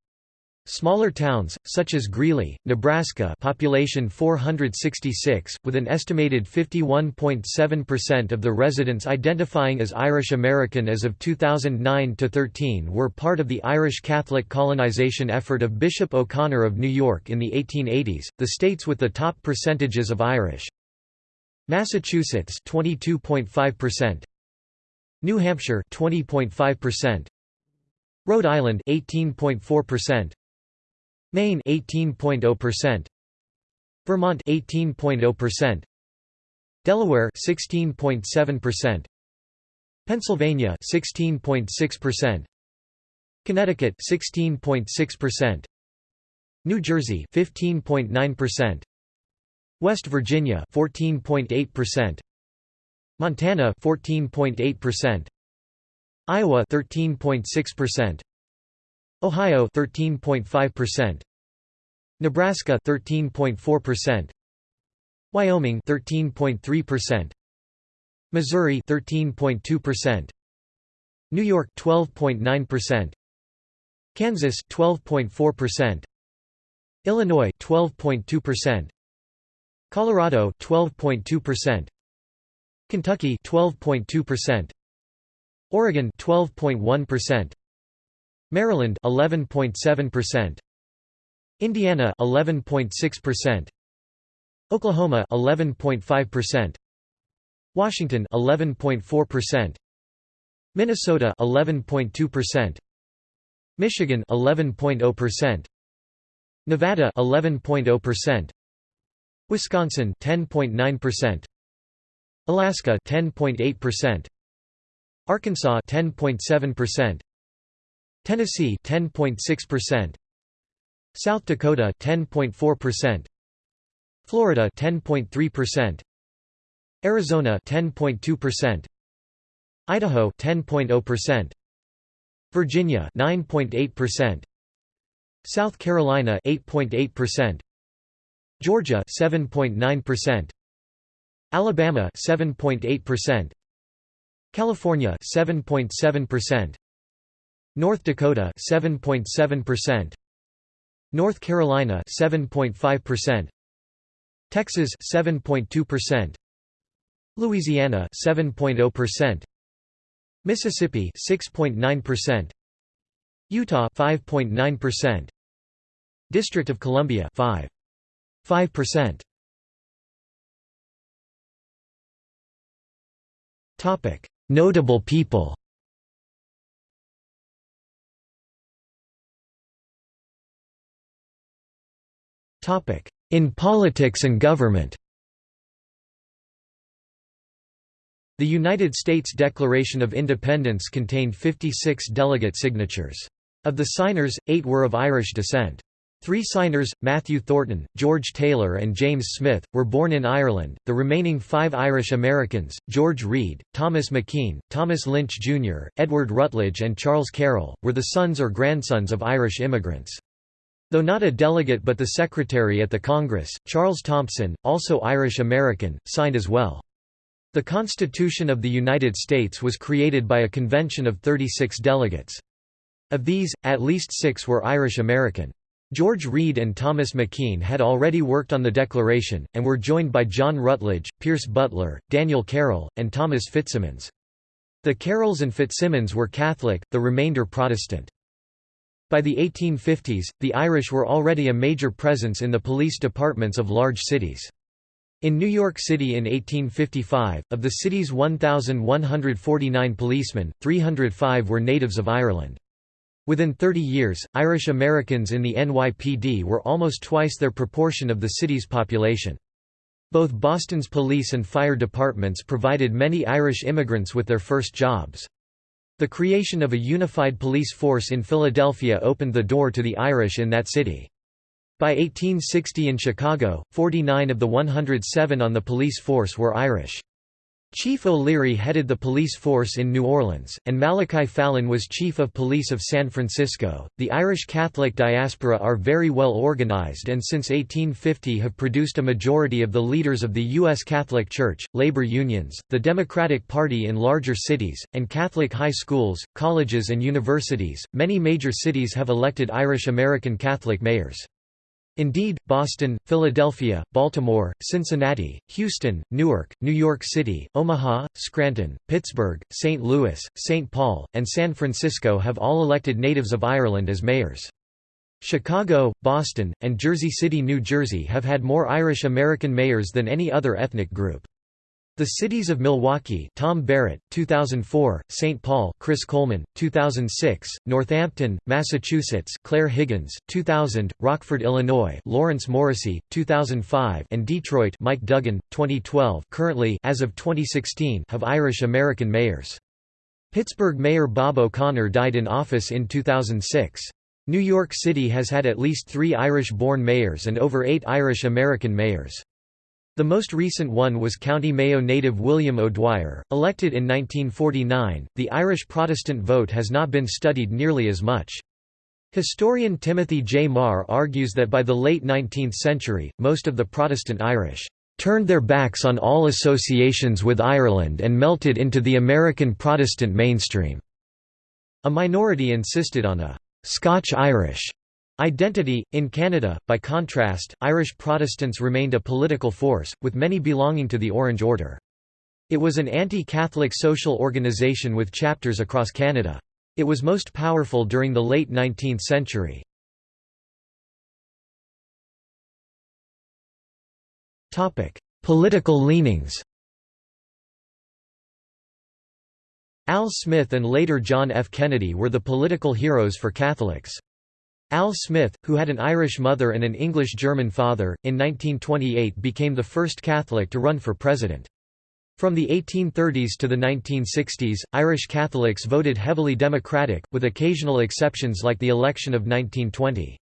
Smaller towns, such as Greeley, Nebraska population 466, with an estimated 51.7% of the residents identifying as Irish American as of 2009–13 were part of the Irish Catholic colonization effort of Bishop O'Connor of New York in the 1880s. The states with the top percentages of Irish. Massachusetts 22.5%, New Hampshire 20.5%, Rhode Island 18.4%, Maine 18.0%, Vermont 18.0%, Delaware 16.7%, Pennsylvania 16.6%, Connecticut 16.6%, New Jersey 15.9%, West Virginia 14.8%, Montana 14.8%, Iowa 13.6%, Ohio 13.5%, Nebraska 13.4%, Wyoming 13.3%, Missouri 13.2%, New York 12.9%, Kansas 12.4%, Illinois 12.2%, Colorado 12.2%, Kentucky 12.2%, Oregon 12.1%, Maryland 11.7%, Indiana 11.6%, Oklahoma 11.5%, Washington 11.4%, Minnesota 11.2%, Michigan 11.0%, Nevada 11.0%, Wisconsin 10.9%, Alaska 10.8%, Arkansas 10.7%, Tennessee 10.6%, South Dakota 10.4%, Florida 10.3%, Arizona 10.2%, Idaho 10.0%, Virginia 9.8%, South Carolina 8.8%, Georgia 7.9%, Alabama 7.8%, California 7.7%, North Dakota 7.7%, North Carolina 7.5%, Texas 7.2%, Louisiana 7.0%, Mississippi 6.9%, Utah 5.9%, District of Columbia 5.5%. Topic: Notable people. In politics and government. The United States Declaration of Independence contained 56 delegate signatures. Of the signers, eight were of Irish descent. Three signers, Matthew Thornton, George Taylor and James Smith, were born in Ireland, the remaining five Irish Americans, George Read, Thomas McKean, Thomas Lynch Jr., Edward Rutledge and Charles Carroll, were the sons or grandsons of Irish immigrants. Though not a delegate but the secretary at the Congress, Charles Thomson, also Irish American, signed as well. The Constitution of the United States was created by a convention of 36 delegates. Of these, at least six were Irish American. George Read and Thomas McKean had already worked on the Declaration, and were joined by John Rutledge, Pierce Butler, Daniel Carroll, and Thomas Fitzsimmons. The Carrolls and Fitzsimmons were Catholic, the remainder Protestant. By the 1850s, the Irish were already a major presence in the police departments of large cities. In New York City in 1855, of the city's 1,149 policemen, 305 were natives of Ireland. Within 30 years, Irish Americans in the NYPD were almost twice their proportion of the city's population. Both Boston's police and fire departments provided many Irish immigrants with their first jobs. The creation of a unified police force in Philadelphia opened the door to the Irish in that city. By 1860 in Chicago, 49 of the 107 on the police force were Irish. Chief O'Leary headed the police force in New Orleans, and Malachi Fallon was chief of police of San Francisco. The Irish Catholic diaspora are very well organized and since 1850 have produced a majority of the leaders of the U.S. Catholic Church, labor unions, the Democratic Party in larger cities, and Catholic high schools, colleges, and universities. Many major cities have elected Irish American Catholic mayors. Indeed, Boston, Philadelphia, Baltimore, Cincinnati, Houston, Newark, New York City, Omaha, Scranton, Pittsburgh, St. Louis, St. Paul, and San Francisco have all elected natives of Ireland as mayors. Chicago, Boston, and Jersey City, New Jersey have had more Irish American mayors than any other ethnic group. The cities of Milwaukee, Tom Barrett, 2004; St. Paul, Chris Coleman, 2006; Northampton, Massachusetts, Claire Higgins, 2000; Rockford, Illinois, Lawrence Morrissey, 2005; and Detroit, Mike Duggan, 2012. Currently, as of 2016, have Irish American mayors. Pittsburgh Mayor Bob O'Connor died in office in 2006. New York City has had at least three Irish-born mayors and over eight Irish American mayors. The most recent one was County Mayo native William O'Dwyer, elected in 1949. The Irish Protestant vote has not been studied nearly as much. Historian Timothy J. Meagher argues that by the late 19th century, most of the Protestant Irish turned their backs on all associations with Ireland and melted into the American Protestant mainstream. A minority insisted on a Scotch-Irish Identity In Canada, by contrast, Irish Protestants remained a political force, with many belonging to the Orange Order. It was an anti-Catholic social organisation with chapters across Canada. It was most powerful during the late 19th century. Political leanings Al Smith and later John F. Kennedy were the political heroes for Catholics. Al Smith, who had an Irish mother and an English-German father, in 1928 became the first Catholic to run for president. From the 1830s to the 1960s, Irish Catholics voted heavily Democratic, with occasional exceptions like the election of 1920.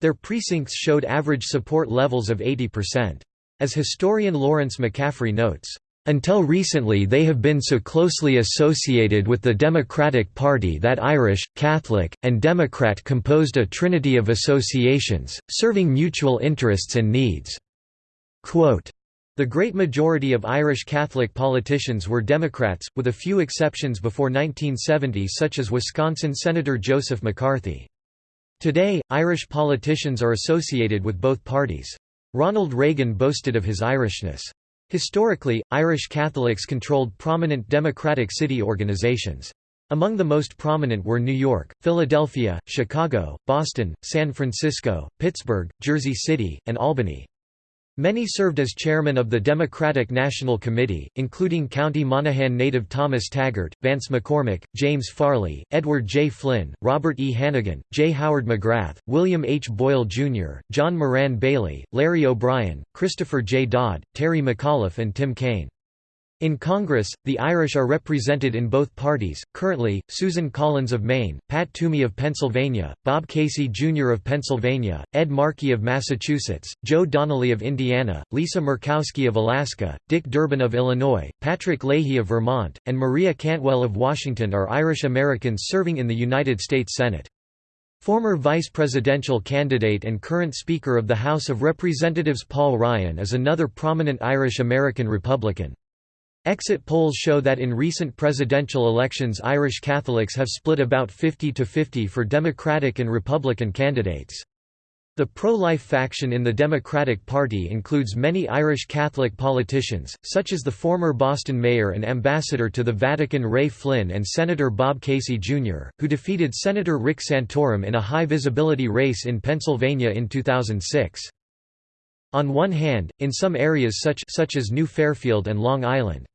Their precincts showed average support levels of 80%. As historian Lawrence McCaffrey notes, until recently they have been so closely associated with the Democratic Party that Irish, Catholic, and Democrat composed a trinity of associations, serving mutual interests and needs. Quote, The great majority of Irish Catholic politicians were Democrats, with a few exceptions before 1970 such as Wisconsin Senator Joseph McCarthy. Today, Irish politicians are associated with both parties. Ronald Reagan boasted of his Irishness. Historically, Irish Catholics controlled prominent Democratic city organizations. Among the most prominent were New York, Philadelphia, Chicago, Boston, San Francisco, Pittsburgh, Jersey City, and Albany. Many served as chairman of the Democratic National Committee, including County Monaghan native Thomas Taggart, Vance McCormick, James Farley, Edward J. Flynn, Robert E. Hannegan, J. Howard McGrath, William H. Boyle Jr., John Moran Bailey, Larry O'Brien, Christopher J. Dodd, Terry McAuliffe and Tim Kaine. In Congress, the Irish are represented in both parties. Currently, Susan Collins of Maine, Pat Toomey of Pennsylvania, Bob Casey Jr. of Pennsylvania, Ed Markey of Massachusetts, Joe Donnelly of Indiana, Lisa Murkowski of Alaska, Dick Durbin of Illinois, Patrick Leahy of Vermont, and Maria Cantwell of Washington are Irish Americans serving in the United States Senate. Former vice presidential candidate and current Speaker of the House of Representatives Paul Ryan is another prominent Irish American Republican. Exit polls show that in recent presidential elections Irish Catholics have split about 50 to 50 for Democratic and Republican candidates. The pro-life faction in the Democratic Party includes many Irish Catholic politicians, such as the former Boston mayor and ambassador to the Vatican Ray Flynn and Senator Bob Casey Jr., who defeated Senator Rick Santorum in a high-visibility race in Pennsylvania in 2006. On one hand, in some areas such, such as New Fairfield and Long Island,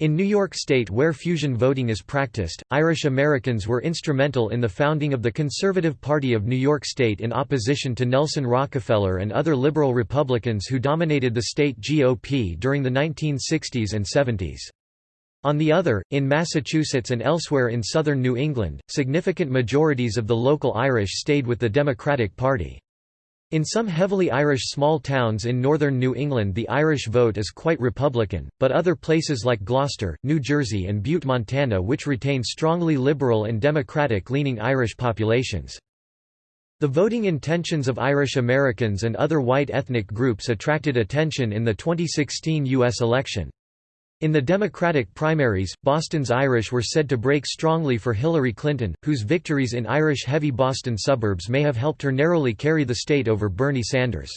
in New York State where fusion voting is practiced, Irish Americans were instrumental in the founding of the Conservative Party of New York State in opposition to Nelson Rockefeller and other liberal Republicans who dominated the state GOP during the 1960s and 70s. On the other, in Massachusetts and elsewhere in southern New England, significant majorities of the local Irish stayed with the Democratic Party. In some heavily Irish small towns in northern New England the Irish vote is quite Republican, but other places like Gloucester, New Jersey and Butte, Montana which retain strongly liberal and Democratic-leaning Irish populations. The voting intentions of Irish Americans and other white ethnic groups attracted attention in the 2016 U.S. election. In the Democratic primaries, Boston's Irish were said to break strongly for Hillary Clinton, whose victories in Irish-heavy Boston suburbs may have helped her narrowly carry the state over Bernie Sanders.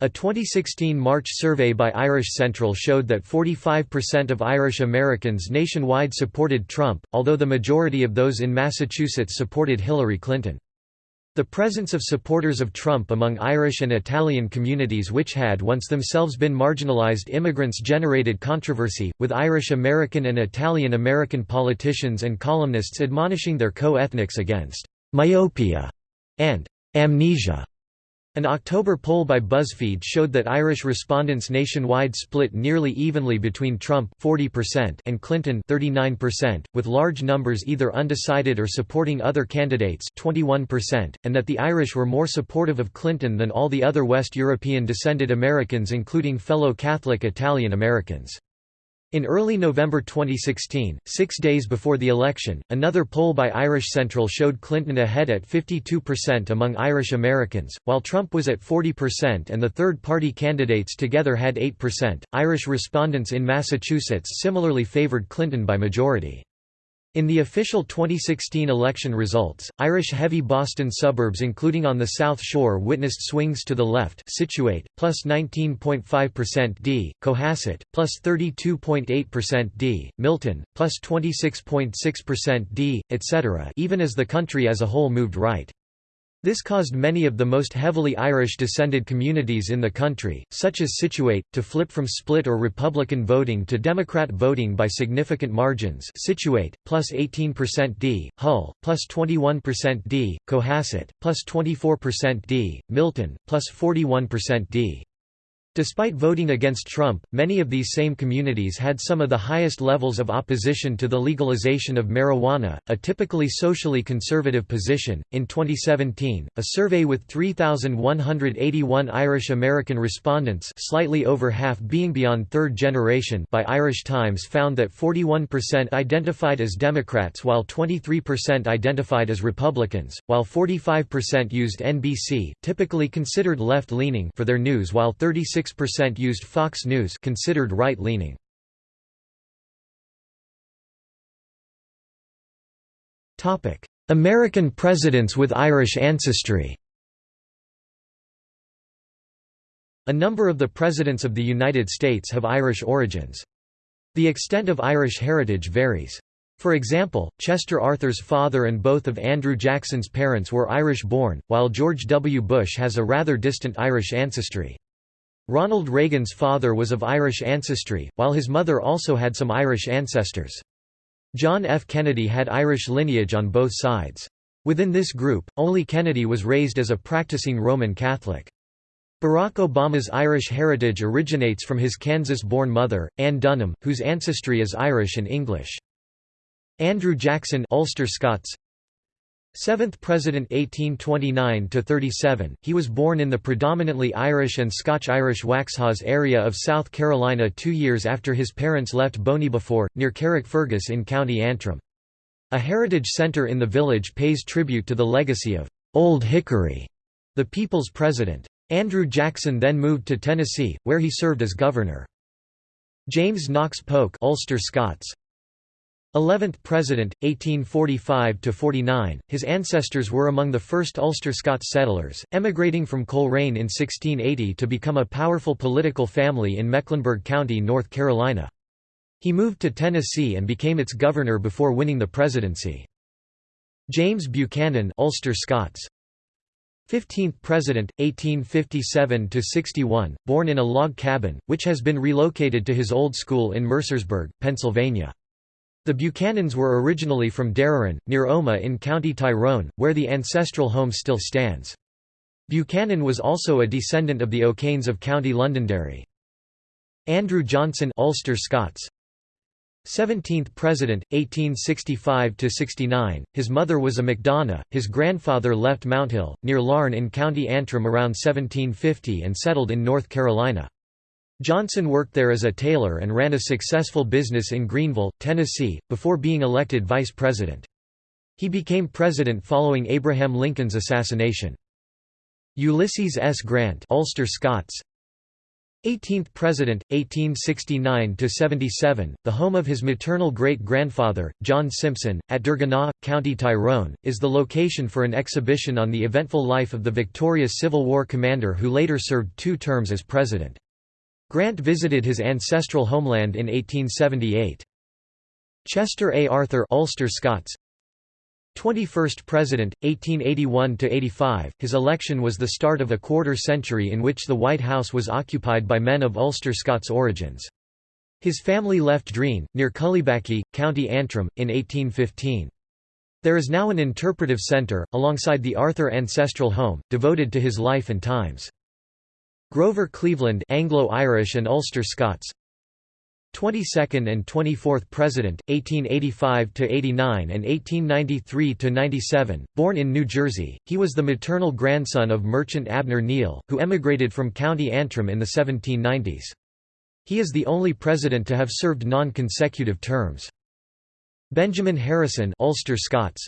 A 2016 March survey by Irish Central showed that 45% of Irish Americans nationwide supported Trump, although the majority of those in Massachusetts supported Hillary Clinton. The presence of supporters of Trump among Irish and Italian communities which had once themselves been marginalized immigrants generated controversy, with Irish American and Italian American politicians and columnists admonishing their co-ethnics against «myopia» and «amnesia» An October poll by BuzzFeed showed that Irish respondents nationwide split nearly evenly between Trump 40% and Clinton 39%, with large numbers either undecided or supporting other candidates 21%, and that the Irish were more supportive of Clinton than all the other West European descended Americans including fellow Catholic Italian Americans. In early November 2016, six days before the election, another poll by Irish Central showed Clinton ahead at 52% among Irish Americans, while Trump was at 40% and the third party candidates together had 8%. Irish respondents in Massachusetts similarly favored Clinton by majority. In the official 2016 election results, Irish-heavy Boston suburbs including on the South Shore witnessed swings to the left Scituate, plus 19.5% D, Cohasset, plus 32.8% D, Milton, plus 26.6% D, etc. even as the country as a whole moved right. This caused many of the most heavily Irish-descended communities in the country, such as Scituate, to flip from split or Republican voting to Democrat voting by significant margins Scituate, plus 18% D, Hull, plus 21% D, Cohasset, plus 24% D, Milton, plus 41% D. Despite voting against Trump, many of these same communities had some of the highest levels of opposition to the legalization of marijuana, a typically socially conservative position. In 2017, a survey with 3,181 Irish American respondents, slightly over half being beyond third generation, by Irish Times found that 41% identified as Democrats while 23% identified as Republicans, while 45% used NBC, typically considered left-leaning, for their news while 36 26% used Fox News considered right-leaning. American presidents with Irish ancestry A number of the presidents of the United States have Irish origins. The extent of Irish heritage varies. For example, Chester Arthur's father and both of Andrew Jackson's parents were Irish-born, while George W. Bush has a rather distant Irish ancestry. Ronald Reagan's father was of Irish ancestry, while his mother also had some Irish ancestors. John F. Kennedy had Irish lineage on both sides. Within this group, only Kennedy was raised as a practicing Roman Catholic. Barack Obama's Irish heritage originates from his Kansas-born mother, Ann Dunham, whose ancestry is Irish and English. Andrew Jackson Ulster Scots 7th President 1829–37, he was born in the predominantly Irish and Scotch-Irish Waxhaws area of South Carolina two years after his parents left Boneybefore, near Carrickfergus in County Antrim. A heritage centre in the village pays tribute to the legacy of «Old Hickory», the people's president. Andrew Jackson then moved to Tennessee, where he served as governor. James Knox Polk Ulster Scots 11th President, 1845–49, his ancestors were among the first Ulster Scots settlers, emigrating from Coleraine in 1680 to become a powerful political family in Mecklenburg County, North Carolina. He moved to Tennessee and became its governor before winning the presidency. James Buchanan Ulster Scots 15th President, 1857–61, born in a log cabin, which has been relocated to his old school in Mercersburg, Pennsylvania. The Buchanans were originally from Deroran, near Omagh in County Tyrone, where the ancestral home still stands. Buchanan was also a descendant of the O'Kanes of County Londonderry. Andrew Johnson Ulster Scots 17th President, 1865–69, his mother was a MacDonagh, his grandfather left Mounthill, near Larne in County Antrim around 1750 and settled in North Carolina. Johnson worked there as a tailor and ran a successful business in Greenville, Tennessee, before being elected vice president. He became president following Abraham Lincoln's assassination. Ulysses S. Grant Ulster Scots 18th President, 1869–77, the home of his maternal great-grandfather, John Simpson, at Dergenagh, County Tyrone, is the location for an exhibition on the eventful life of the victorious Civil War commander who later served two terms as president. Grant visited his ancestral homeland in 1878. Chester A. Arthur Ulster Scots 21st President, 1881–85, his election was the start of a quarter century in which the White House was occupied by men of Ulster Scots origins. His family left Dreen, near Cullybackey, County Antrim, in 1815. There is now an interpretive centre, alongside the Arthur Ancestral Home, devoted to his life and times. Grover Cleveland Anglo-Irish and Ulster Scots 22nd and 24th President, 1885–89 and 1893–97, born in New Jersey, he was the maternal grandson of merchant Abner Neal, who emigrated from County Antrim in the 1790s. He is the only president to have served non-consecutive terms. Benjamin Harrison Ulster Scots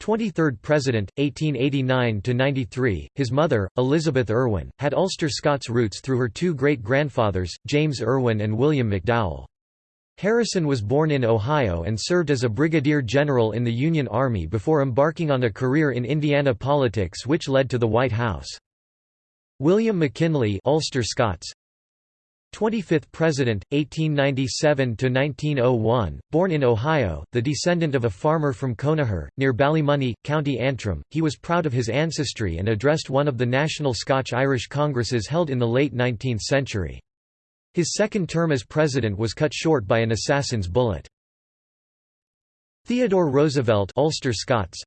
23rd President, 1889–93, his mother, Elizabeth Irwin, had Ulster Scots roots through her two great-grandfathers, James Irwin and William McDowell. Harrison was born in Ohio and served as a brigadier general in the Union Army before embarking on a career in Indiana politics which led to the White House. William McKinley Ulster Scots, 25th President, 1897–1901, born in Ohio, the descendant of a farmer from Conagher, near Ballymoney, County Antrim, he was proud of his ancestry and addressed one of the national Scotch-Irish congresses held in the late 19th century. His second term as president was cut short by an assassin's bullet. Theodore Roosevelt Ulster Scots,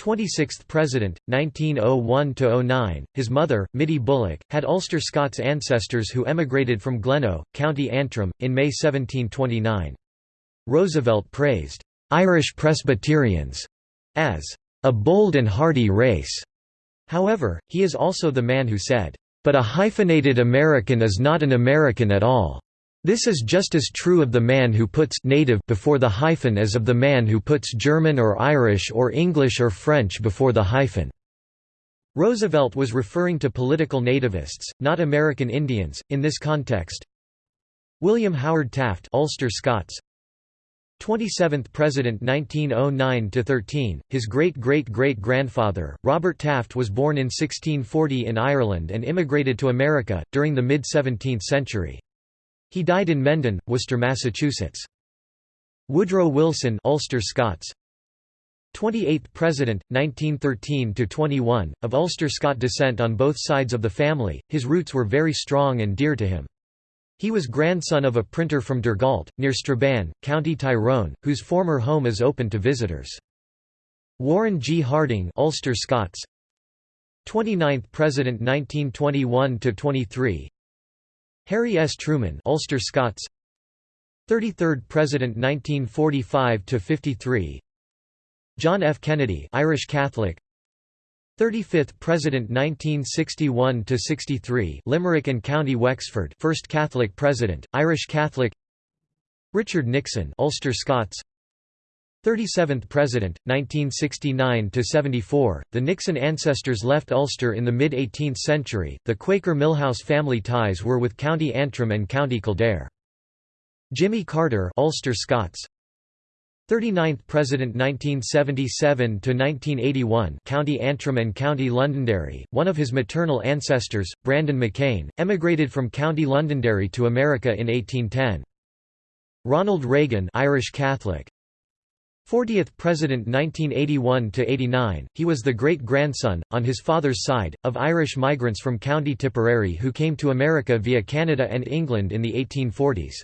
26th President, 1901–09, his mother, Mittie Bulloch, had Ulster Scots ancestors who emigrated from Gleno, County Antrim, in May 1729. Roosevelt praised, "'Irish Presbyterians' as a bold and hardy race." However, he is also the man who said, "'But a hyphenated American is not an American at all.' This is just as true of the man who puts native before the hyphen as of the man who puts German or Irish or English or French before the hyphen. Roosevelt was referring to political nativists, not American Indians, in this context. William Howard Taft Ulster Scots 27th President 1909–13, his great-great-great-grandfather, Robert Taft was born in 1640 in Ireland and immigrated to America, during the mid-17th century. He died in Mendon, Worcester, Massachusetts. Woodrow Wilson Ulster Scots 28th President, 1913–21, of Ulster Scot descent on both sides of the family, his roots were very strong and dear to him. He was grandson of a printer from Dergalt, near Strabane, County Tyrone, whose former home is open to visitors. Warren G. Harding Ulster Scots 29th President 1921–23 Harry S. Truman Ulster Scots. 33rd President 1945 to 53 John F. Kennedy Irish Catholic. 35th President 1961 to 63 Limerick and County Wexford First Catholic President Irish Catholic. Richard Nixon Ulster Scots 37th President 1969 to 74 The Nixon ancestors left Ulster in the mid 18th century the Quaker Milhous family ties were with County Antrim and County Kildare. Jimmy Carter Ulster Scots. 39th President 1977–1981 County Antrim and County Londonderry, one of his maternal ancestors, Brandon McCain, emigrated from County Londonderry to America in 1810. Ronald Reagan Irish Catholic 40th President 1981–89, he was the great-grandson, on his father's side, of Irish migrants from County Tipperary who came to America via Canada and England in the 1840s.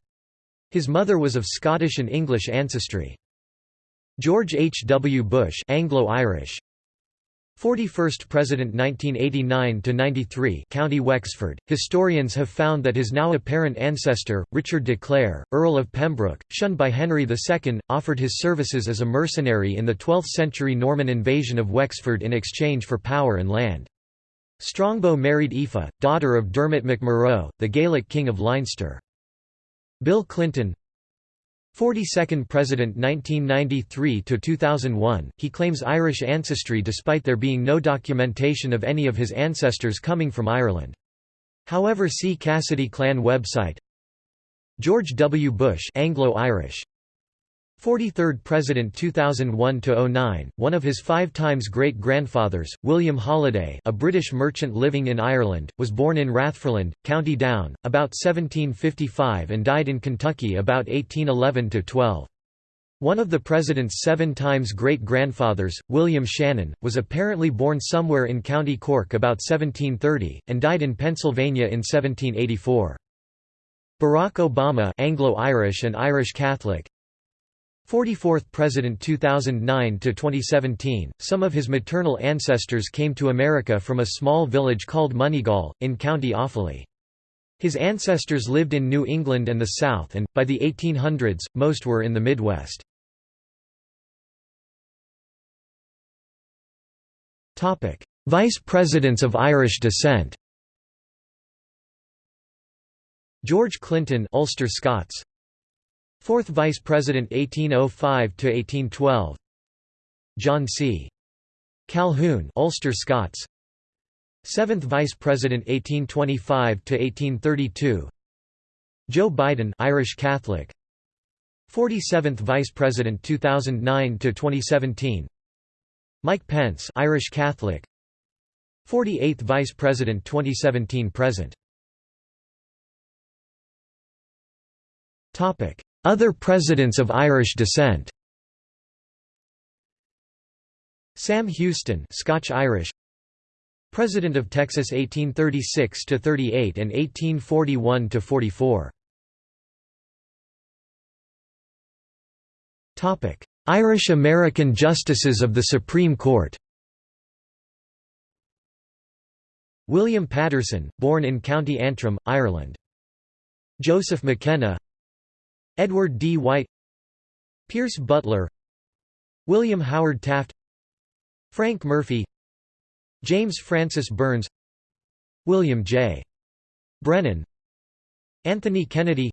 His mother was of Scottish and English ancestry. George H. W. Bush Anglo-Irish 41st President 1989–93 County Wexford. Historians have found that his now apparent ancestor, Richard de Clare, Earl of Pembroke, shunned by Henry II, offered his services as a mercenary in the 12th-century Norman invasion of Wexford in exchange for power and land. Strongbow married Aoife, daughter of Dermot McMurrough, the Gaelic king of Leinster. Bill Clinton 42nd President 1993–2001, he claims Irish ancestry despite there being no documentation of any of his ancestors coming from Ireland. However see Cassidy clan website George W. Bush Anglo-Irish 43rd President 2001–09, one of his five times great-grandfathers, William Holliday a British merchant living in Ireland, was born in Rathfriland, County Down, about 1755 and died in Kentucky about 1811–12. One of the president's seven times great-grandfathers, William Shannon, was apparently born somewhere in County Cork about 1730, and died in Pennsylvania in 1784. Barack Obama Anglo-Irish and Irish Catholic, 44th President 2009 to 2017 Some of his maternal ancestors came to America from a small village called Moneygall in County Offaly. His ancestors lived in New England and the South and by the 1800s most were in the Midwest. Topic: Vice Presidents of Irish descent. George Clinton Ulster Scots 4th Vice President 1805–1812 John C. Calhoun Ulster Scots. 7th Vice President 1825–1832 Joe Biden Irish Catholic. 47th Vice President 2009–2017 Mike Pence Irish Catholic. 48th Vice President 2017–present Topic other presidents of Irish descent. Sam Houston Scotch-Irish President of Texas 1836 to 38 and 1841 to 44 Topic. Irish-American Justices of the Supreme Court. William Paterson born in County Antrim, Ireland. Joseph McKenna Edward D. White Pierce Butler William Howard Taft Frank Murphy James Francis Byrnes William J. Brennan Anthony Kennedy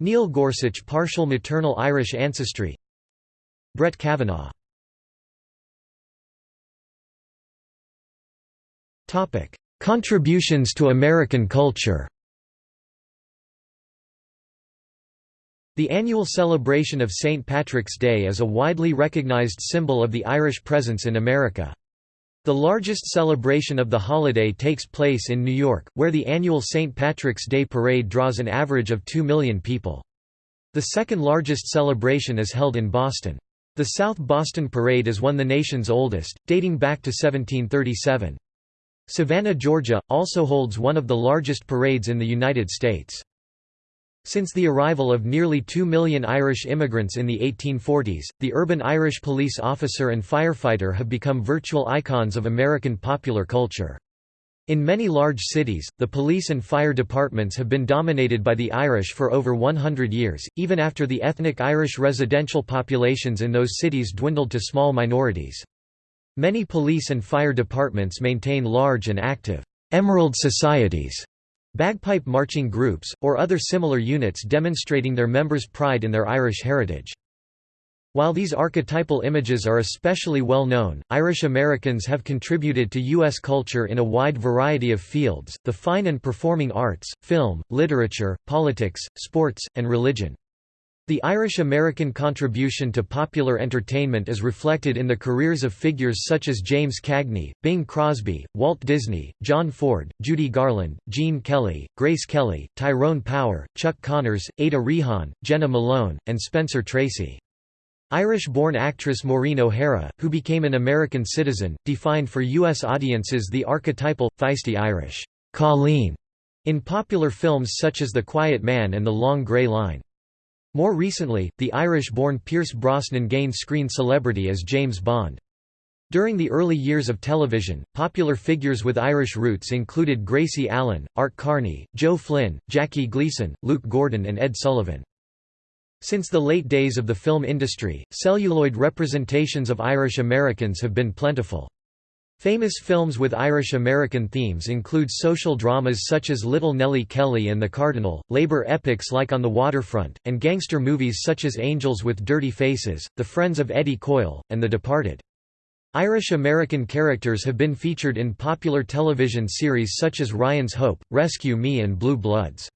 Neil Gorsuch partial maternal Irish ancestry Brett Kavanaugh Contributions to American culture The annual celebration of St. Patrick's Day is a widely recognized symbol of the Irish presence in America. The largest celebration of the holiday takes place in New York, where the annual St. Patrick's Day Parade draws an average of 2 million people. The second largest celebration is held in Boston. The South Boston Parade is one of the nation's oldest, dating back to 1737. Savannah, Georgia, also holds one of the largest parades in the United States. Since the arrival of nearly 2 million Irish immigrants in the 1840s, the urban Irish police officer and firefighter have become virtual icons of American popular culture. In many large cities, the police and fire departments have been dominated by the Irish for over 100 years, even after the ethnic Irish residential populations in those cities dwindled to small minorities. Many police and fire departments maintain large and active «emerald societies» bagpipe marching groups, or other similar units demonstrating their members' pride in their Irish heritage. While these archetypal images are especially well known, Irish Americans have contributed to U.S. culture in a wide variety of fields, the fine and performing arts, film, literature, politics, sports, and religion. The Irish-American contribution to popular entertainment is reflected in the careers of figures such as James Cagney, Bing Crosby, Walt Disney, John Ford, Judy Garland, Gene Kelly, Grace Kelly, Tyrone Power, Chuck Connors, Ada Rehan, Jena Malone, and Spencer Tracy. Irish-born actress Maureen O'Hara, who became an American citizen, defined for U.S. audiences the archetypal, feisty Irish Colleen in popular films such as The Quiet Man and The Long Grey Line. More recently, the Irish-born Pierce Brosnan gained screen celebrity as James Bond. During the early years of television, popular figures with Irish roots included Gracie Allen, Art Carney, Joe Flynn, Jackie Gleason, Luke Gordon and Ed Sullivan. Since the late days of the film industry, celluloid representations of Irish Americans have been plentiful. Famous films with Irish-American themes include social dramas such as Little Nellie Kelly and the Cardinal, labor epics like On the Waterfront, and gangster movies such as Angels with Dirty Faces, The Friends of Eddie Coyle, and The Departed. Irish-American characters have been featured in popular television series such as Ryan's Hope, Rescue Me and Blue Bloods.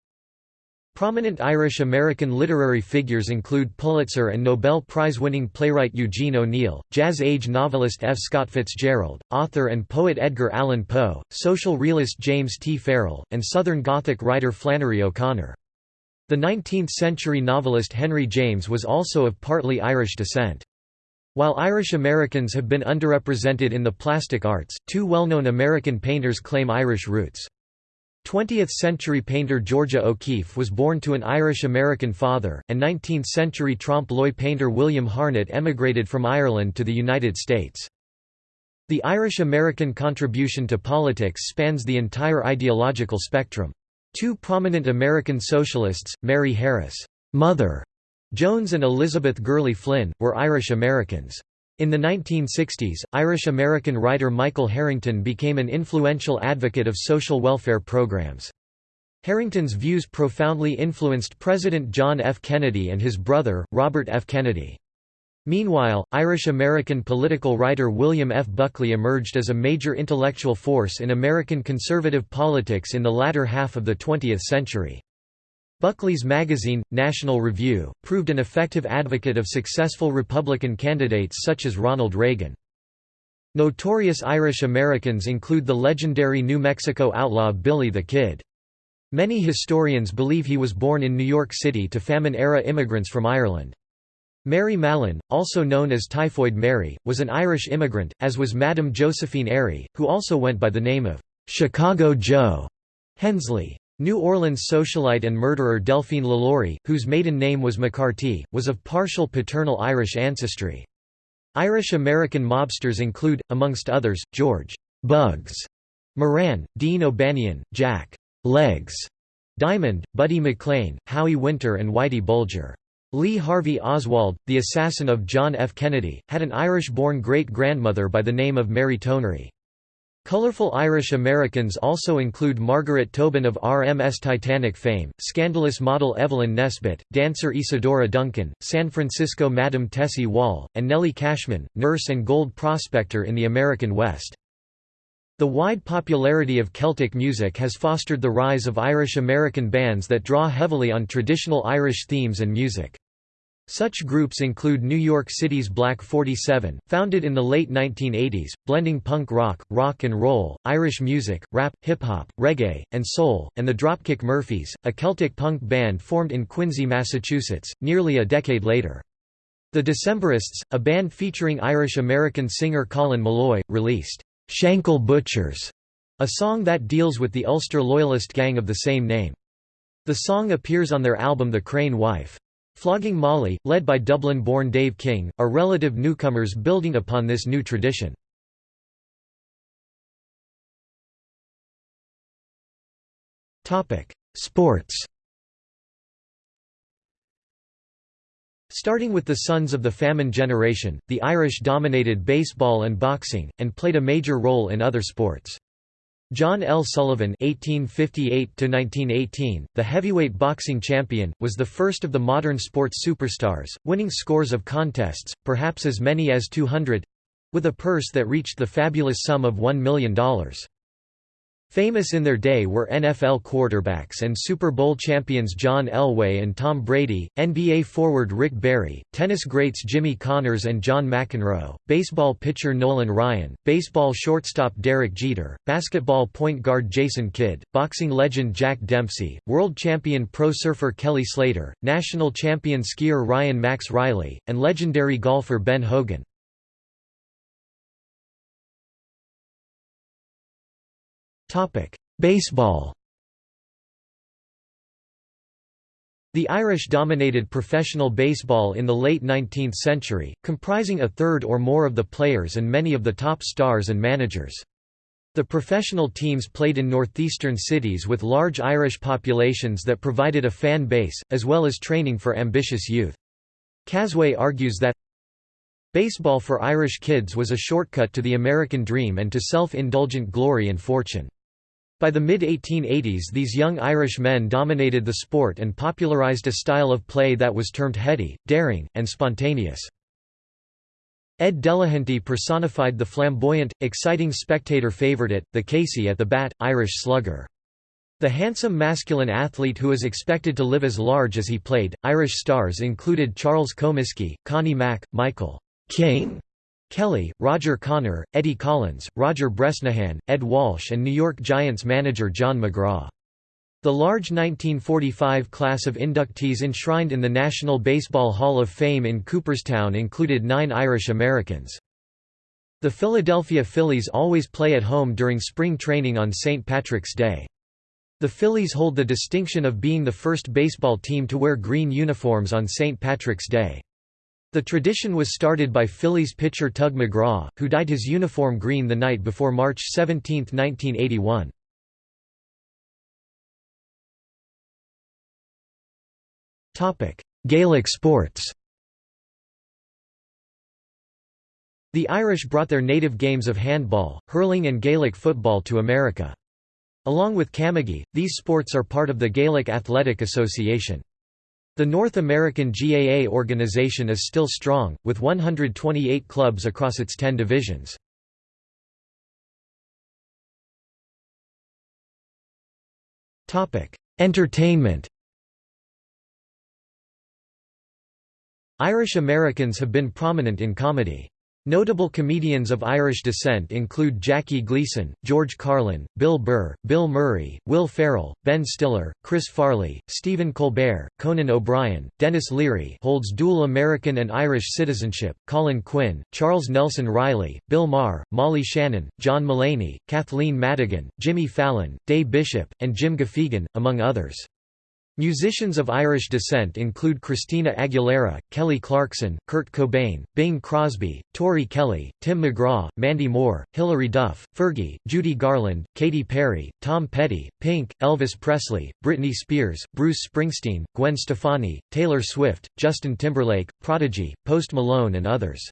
Prominent Irish-American literary figures include Pulitzer and Nobel Prize-winning playwright Eugene O'Neill, jazz-age novelist F. Scott Fitzgerald, author and poet Edgar Allan Poe, social realist James T. Farrell, and Southern Gothic writer Flannery O'Connor. The 19th-century novelist Henry James was also of partly Irish descent. While Irish Americans have been underrepresented in the plastic arts, two well-known American painters claim Irish roots. 20th-century painter Georgia O'Keeffe was born to an Irish-American father, and 19th-century trompe-l'oeil painter William Harnett emigrated from Ireland to the United States. The Irish-American contribution to politics spans the entire ideological spectrum. Two prominent American socialists, Mary Harris Mother Jones and Elizabeth Gurley Flynn, were Irish Americans. In the 1960s, Irish-American writer Michael Harrington became an influential advocate of social welfare programs. Harrington's views profoundly influenced President John F. Kennedy and his brother, Robert F. Kennedy. Meanwhile, Irish-American political writer William F. Buckley emerged as a major intellectual force in American conservative politics in the latter half of the 20th century. Buckley's magazine, National Review, proved an effective advocate of successful Republican candidates such as Ronald Reagan. Notorious Irish Americans include the legendary New Mexico outlaw Billy the Kid. Many historians believe he was born in New York City to famine-era immigrants from Ireland. Mary Mallon, also known as Typhoid Mary, was an Irish immigrant, as was Madame Josephine Airey, who also went by the name of Chicago Joe Hensley. New Orleans socialite and murderer Delphine LaLaurie, whose maiden name was McCarty, was of partial paternal Irish ancestry. Irish-American mobsters include, amongst others, George Bugs Moran, Dean O'Banion, Jack Legs Diamond, Buddy McLean, Howie Winter and Whitey Bulger. Lee Harvey Oswald, the assassin of John F. Kennedy, had an Irish-born great-grandmother by the name of Mary Tonery. Colorful Irish Americans also include Margaret Tobin of RMS Titanic fame, scandalous model Evelyn Nesbit, dancer Isadora Duncan, San Francisco Madam Tessie Wall, and Nellie Cashman, nurse and gold prospector in the American West. The wide popularity of Celtic music has fostered the rise of Irish-American bands that draw heavily on traditional Irish themes and music. Such groups include New York City's Black 47, founded in the late 1980s, blending punk rock, rock and roll, Irish music, rap, hip-hop, reggae, and soul, and the Dropkick Murphys, a Celtic punk band formed in Quincy, Massachusetts, nearly a decade later. The Decemberists, a band featuring Irish-American singer Colin Meloy, released Shankill Butchers, a song that deals with the Ulster Loyalist gang of the same name. The song appears on their album The Crane Wife. Flogging Molly, led by Dublin-born Dave King, are relative newcomers building upon this new tradition. Sports Starting with the Sons of the Famine generation, the Irish dominated baseball and boxing, and played a major role in other sports. John L. Sullivan (1858–1918), the heavyweight boxing champion, was the first of the modern sports superstars, winning scores of contests, perhaps as many as 200—with a purse that reached the fabulous sum of $1 million. Famous in their day were NFL quarterbacks and Super Bowl champions John Elway and Tom Brady, NBA forward Rick Barry, tennis greats Jimmy Connors and John McEnroe, baseball pitcher Nolan Ryan, baseball shortstop Derek Jeter, basketball point guard Jason Kidd, boxing legend Jack Dempsey, world champion pro surfer Kelly Slater, national champion skier Ryan Max Riley, and legendary golfer Ben Hogan. Baseball The Irish dominated professional baseball in the late 19th century, comprising a third or more of the players and many of the top stars and managers. The professional teams played in northeastern cities with large Irish populations that provided a fan base, as well as training for ambitious youth. Casway argues that Baseball for Irish kids was a shortcut to the American dream and to self-indulgent glory and fortune. By the mid-1880s these young Irish men dominated the sport and popularized a style of play that was termed heady, daring, and spontaneous. Ed Delahanty personified the flamboyant, exciting spectator favourite, the Casey at the bat, Irish slugger. The handsome masculine athlete who was expected to live as large as he played. Irish stars included Charles Comiskey, Connie Mack, Michael Caine Kelly, Roger Connor, Eddie Collins, Roger Bresnahan, Ed Walsh and New York Giants manager John McGraw. The large 1945 class of inductees enshrined in the National Baseball Hall of Fame in Cooperstown included nine Irish Americans. The Philadelphia Phillies always play at home during spring training on St. Patrick's Day. The Phillies hold the distinction of being the first baseball team to wear green uniforms on St. Patrick's Day. The tradition was started by Phillies pitcher Tug McGraw, who dyed his uniform green the night before March 17, 1981. Gaelic sports The Irish brought their native games of handball, hurling and Gaelic football to America. Along with camogie, these sports are part of the Gaelic Athletic Association. The North American GAA organization is still strong, with 128 clubs across its 10 divisions. Entertainment Irish Americans have been prominent in comedy. Notable comedians of Irish descent include Jackie Gleason, George Carlin, Bill Burr, Bill Murray, Will Ferrell, Ben Stiller, Chris Farley, Stephen Colbert, Conan O'Brien, Denis Leary holds dual American and Irish citizenship, Colin Quinn, Charles Nelson Reilly, Bill Maher, Molly Shannon, John Mulaney, Kathleen Madigan, Jimmy Fallon, Day Bishop, and Jim Gaffigan, among others. Musicians of Irish descent include Christina Aguilera, Kelly Clarkson, Kurt Cobain, Bing Crosby, Tori Kelly, Tim McGraw, Mandy Moore, Hilary Duff, Fergie, Judy Garland, Katy Perry, Tom Petty, Pink, Elvis Presley, Britney Spears, Bruce Springsteen, Gwen Stefani, Taylor Swift, Justin Timberlake, Prodigy, Post Malone and others.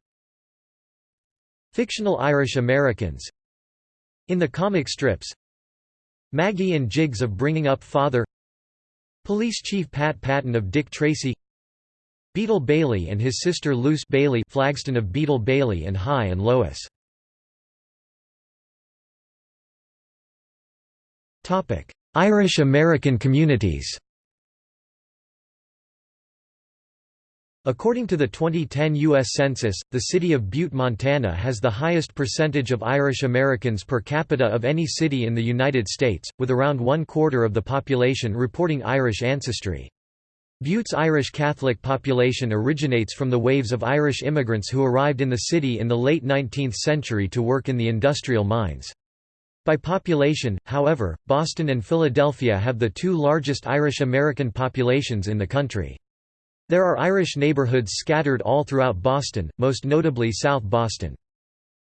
Fictional Irish Americans In the comic strips Maggie and Jiggs of Bringing Up Father Police Chief Pat Patton of Dick Tracy Beetle Bailey and his sister Luce Bailey Flagston of Beetle Bailey and Hi and Lois. Irish-American communities. According to the 2010 U.S. Census, the city of Butte, Montana has the highest percentage of Irish Americans per capita of any city in the United States, with around one quarter of the population reporting Irish ancestry. Butte's Irish Catholic population originates from the waves of Irish immigrants who arrived in the city in the late 19th century to work in the industrial mines. By population, however, Boston and Philadelphia have the two largest Irish American populations in the country. There are Irish neighborhoods scattered all throughout Boston, most notably South Boston.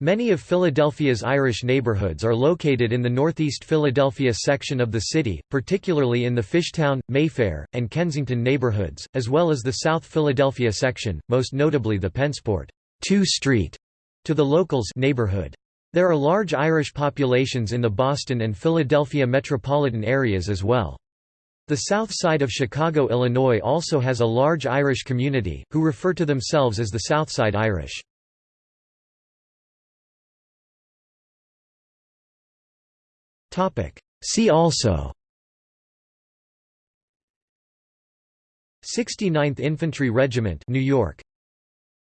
Many of Philadelphia's Irish neighborhoods are located in the northeast Philadelphia section of the city, particularly in the Fishtown, Mayfair, and Kensington neighborhoods, as well as the South Philadelphia section, most notably the Pennsport 2 Street to the locals neighborhood. There are large Irish populations in the Boston and Philadelphia metropolitan areas as well. The south side of Chicago, Illinois also has a large Irish community, who refer to themselves as the Southside Irish. See also 69th Infantry Regiment New York.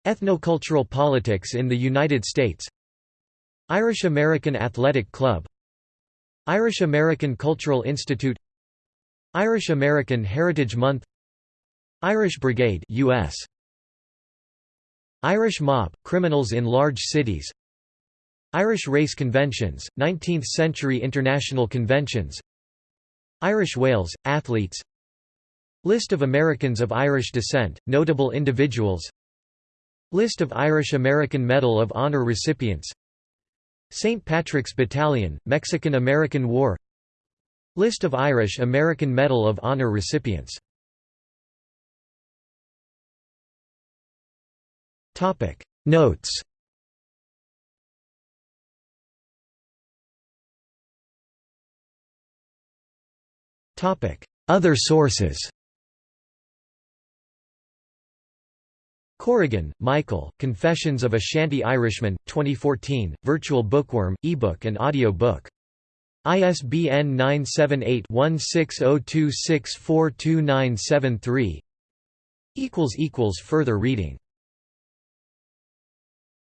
Ethnocultural politics in the United States. Irish American Athletic Club. Irish American Cultural Institute Irish American Heritage Month Irish Brigade US Irish Mob criminals in large cities Irish race conventions 19th century international conventions Irish Whales athletes List of Americans of Irish descent notable individuals List of Irish American Medal of Honor recipients St. Patrick's Battalion Mexican-American War List of Irish American Medal of Honor recipients. Notes. Other sources. Corrigan, Michael, Confessions of a Shanty Irishman, 2014, virtual bookworm, ebook and audio book ISBN 978-1602642973 Further reading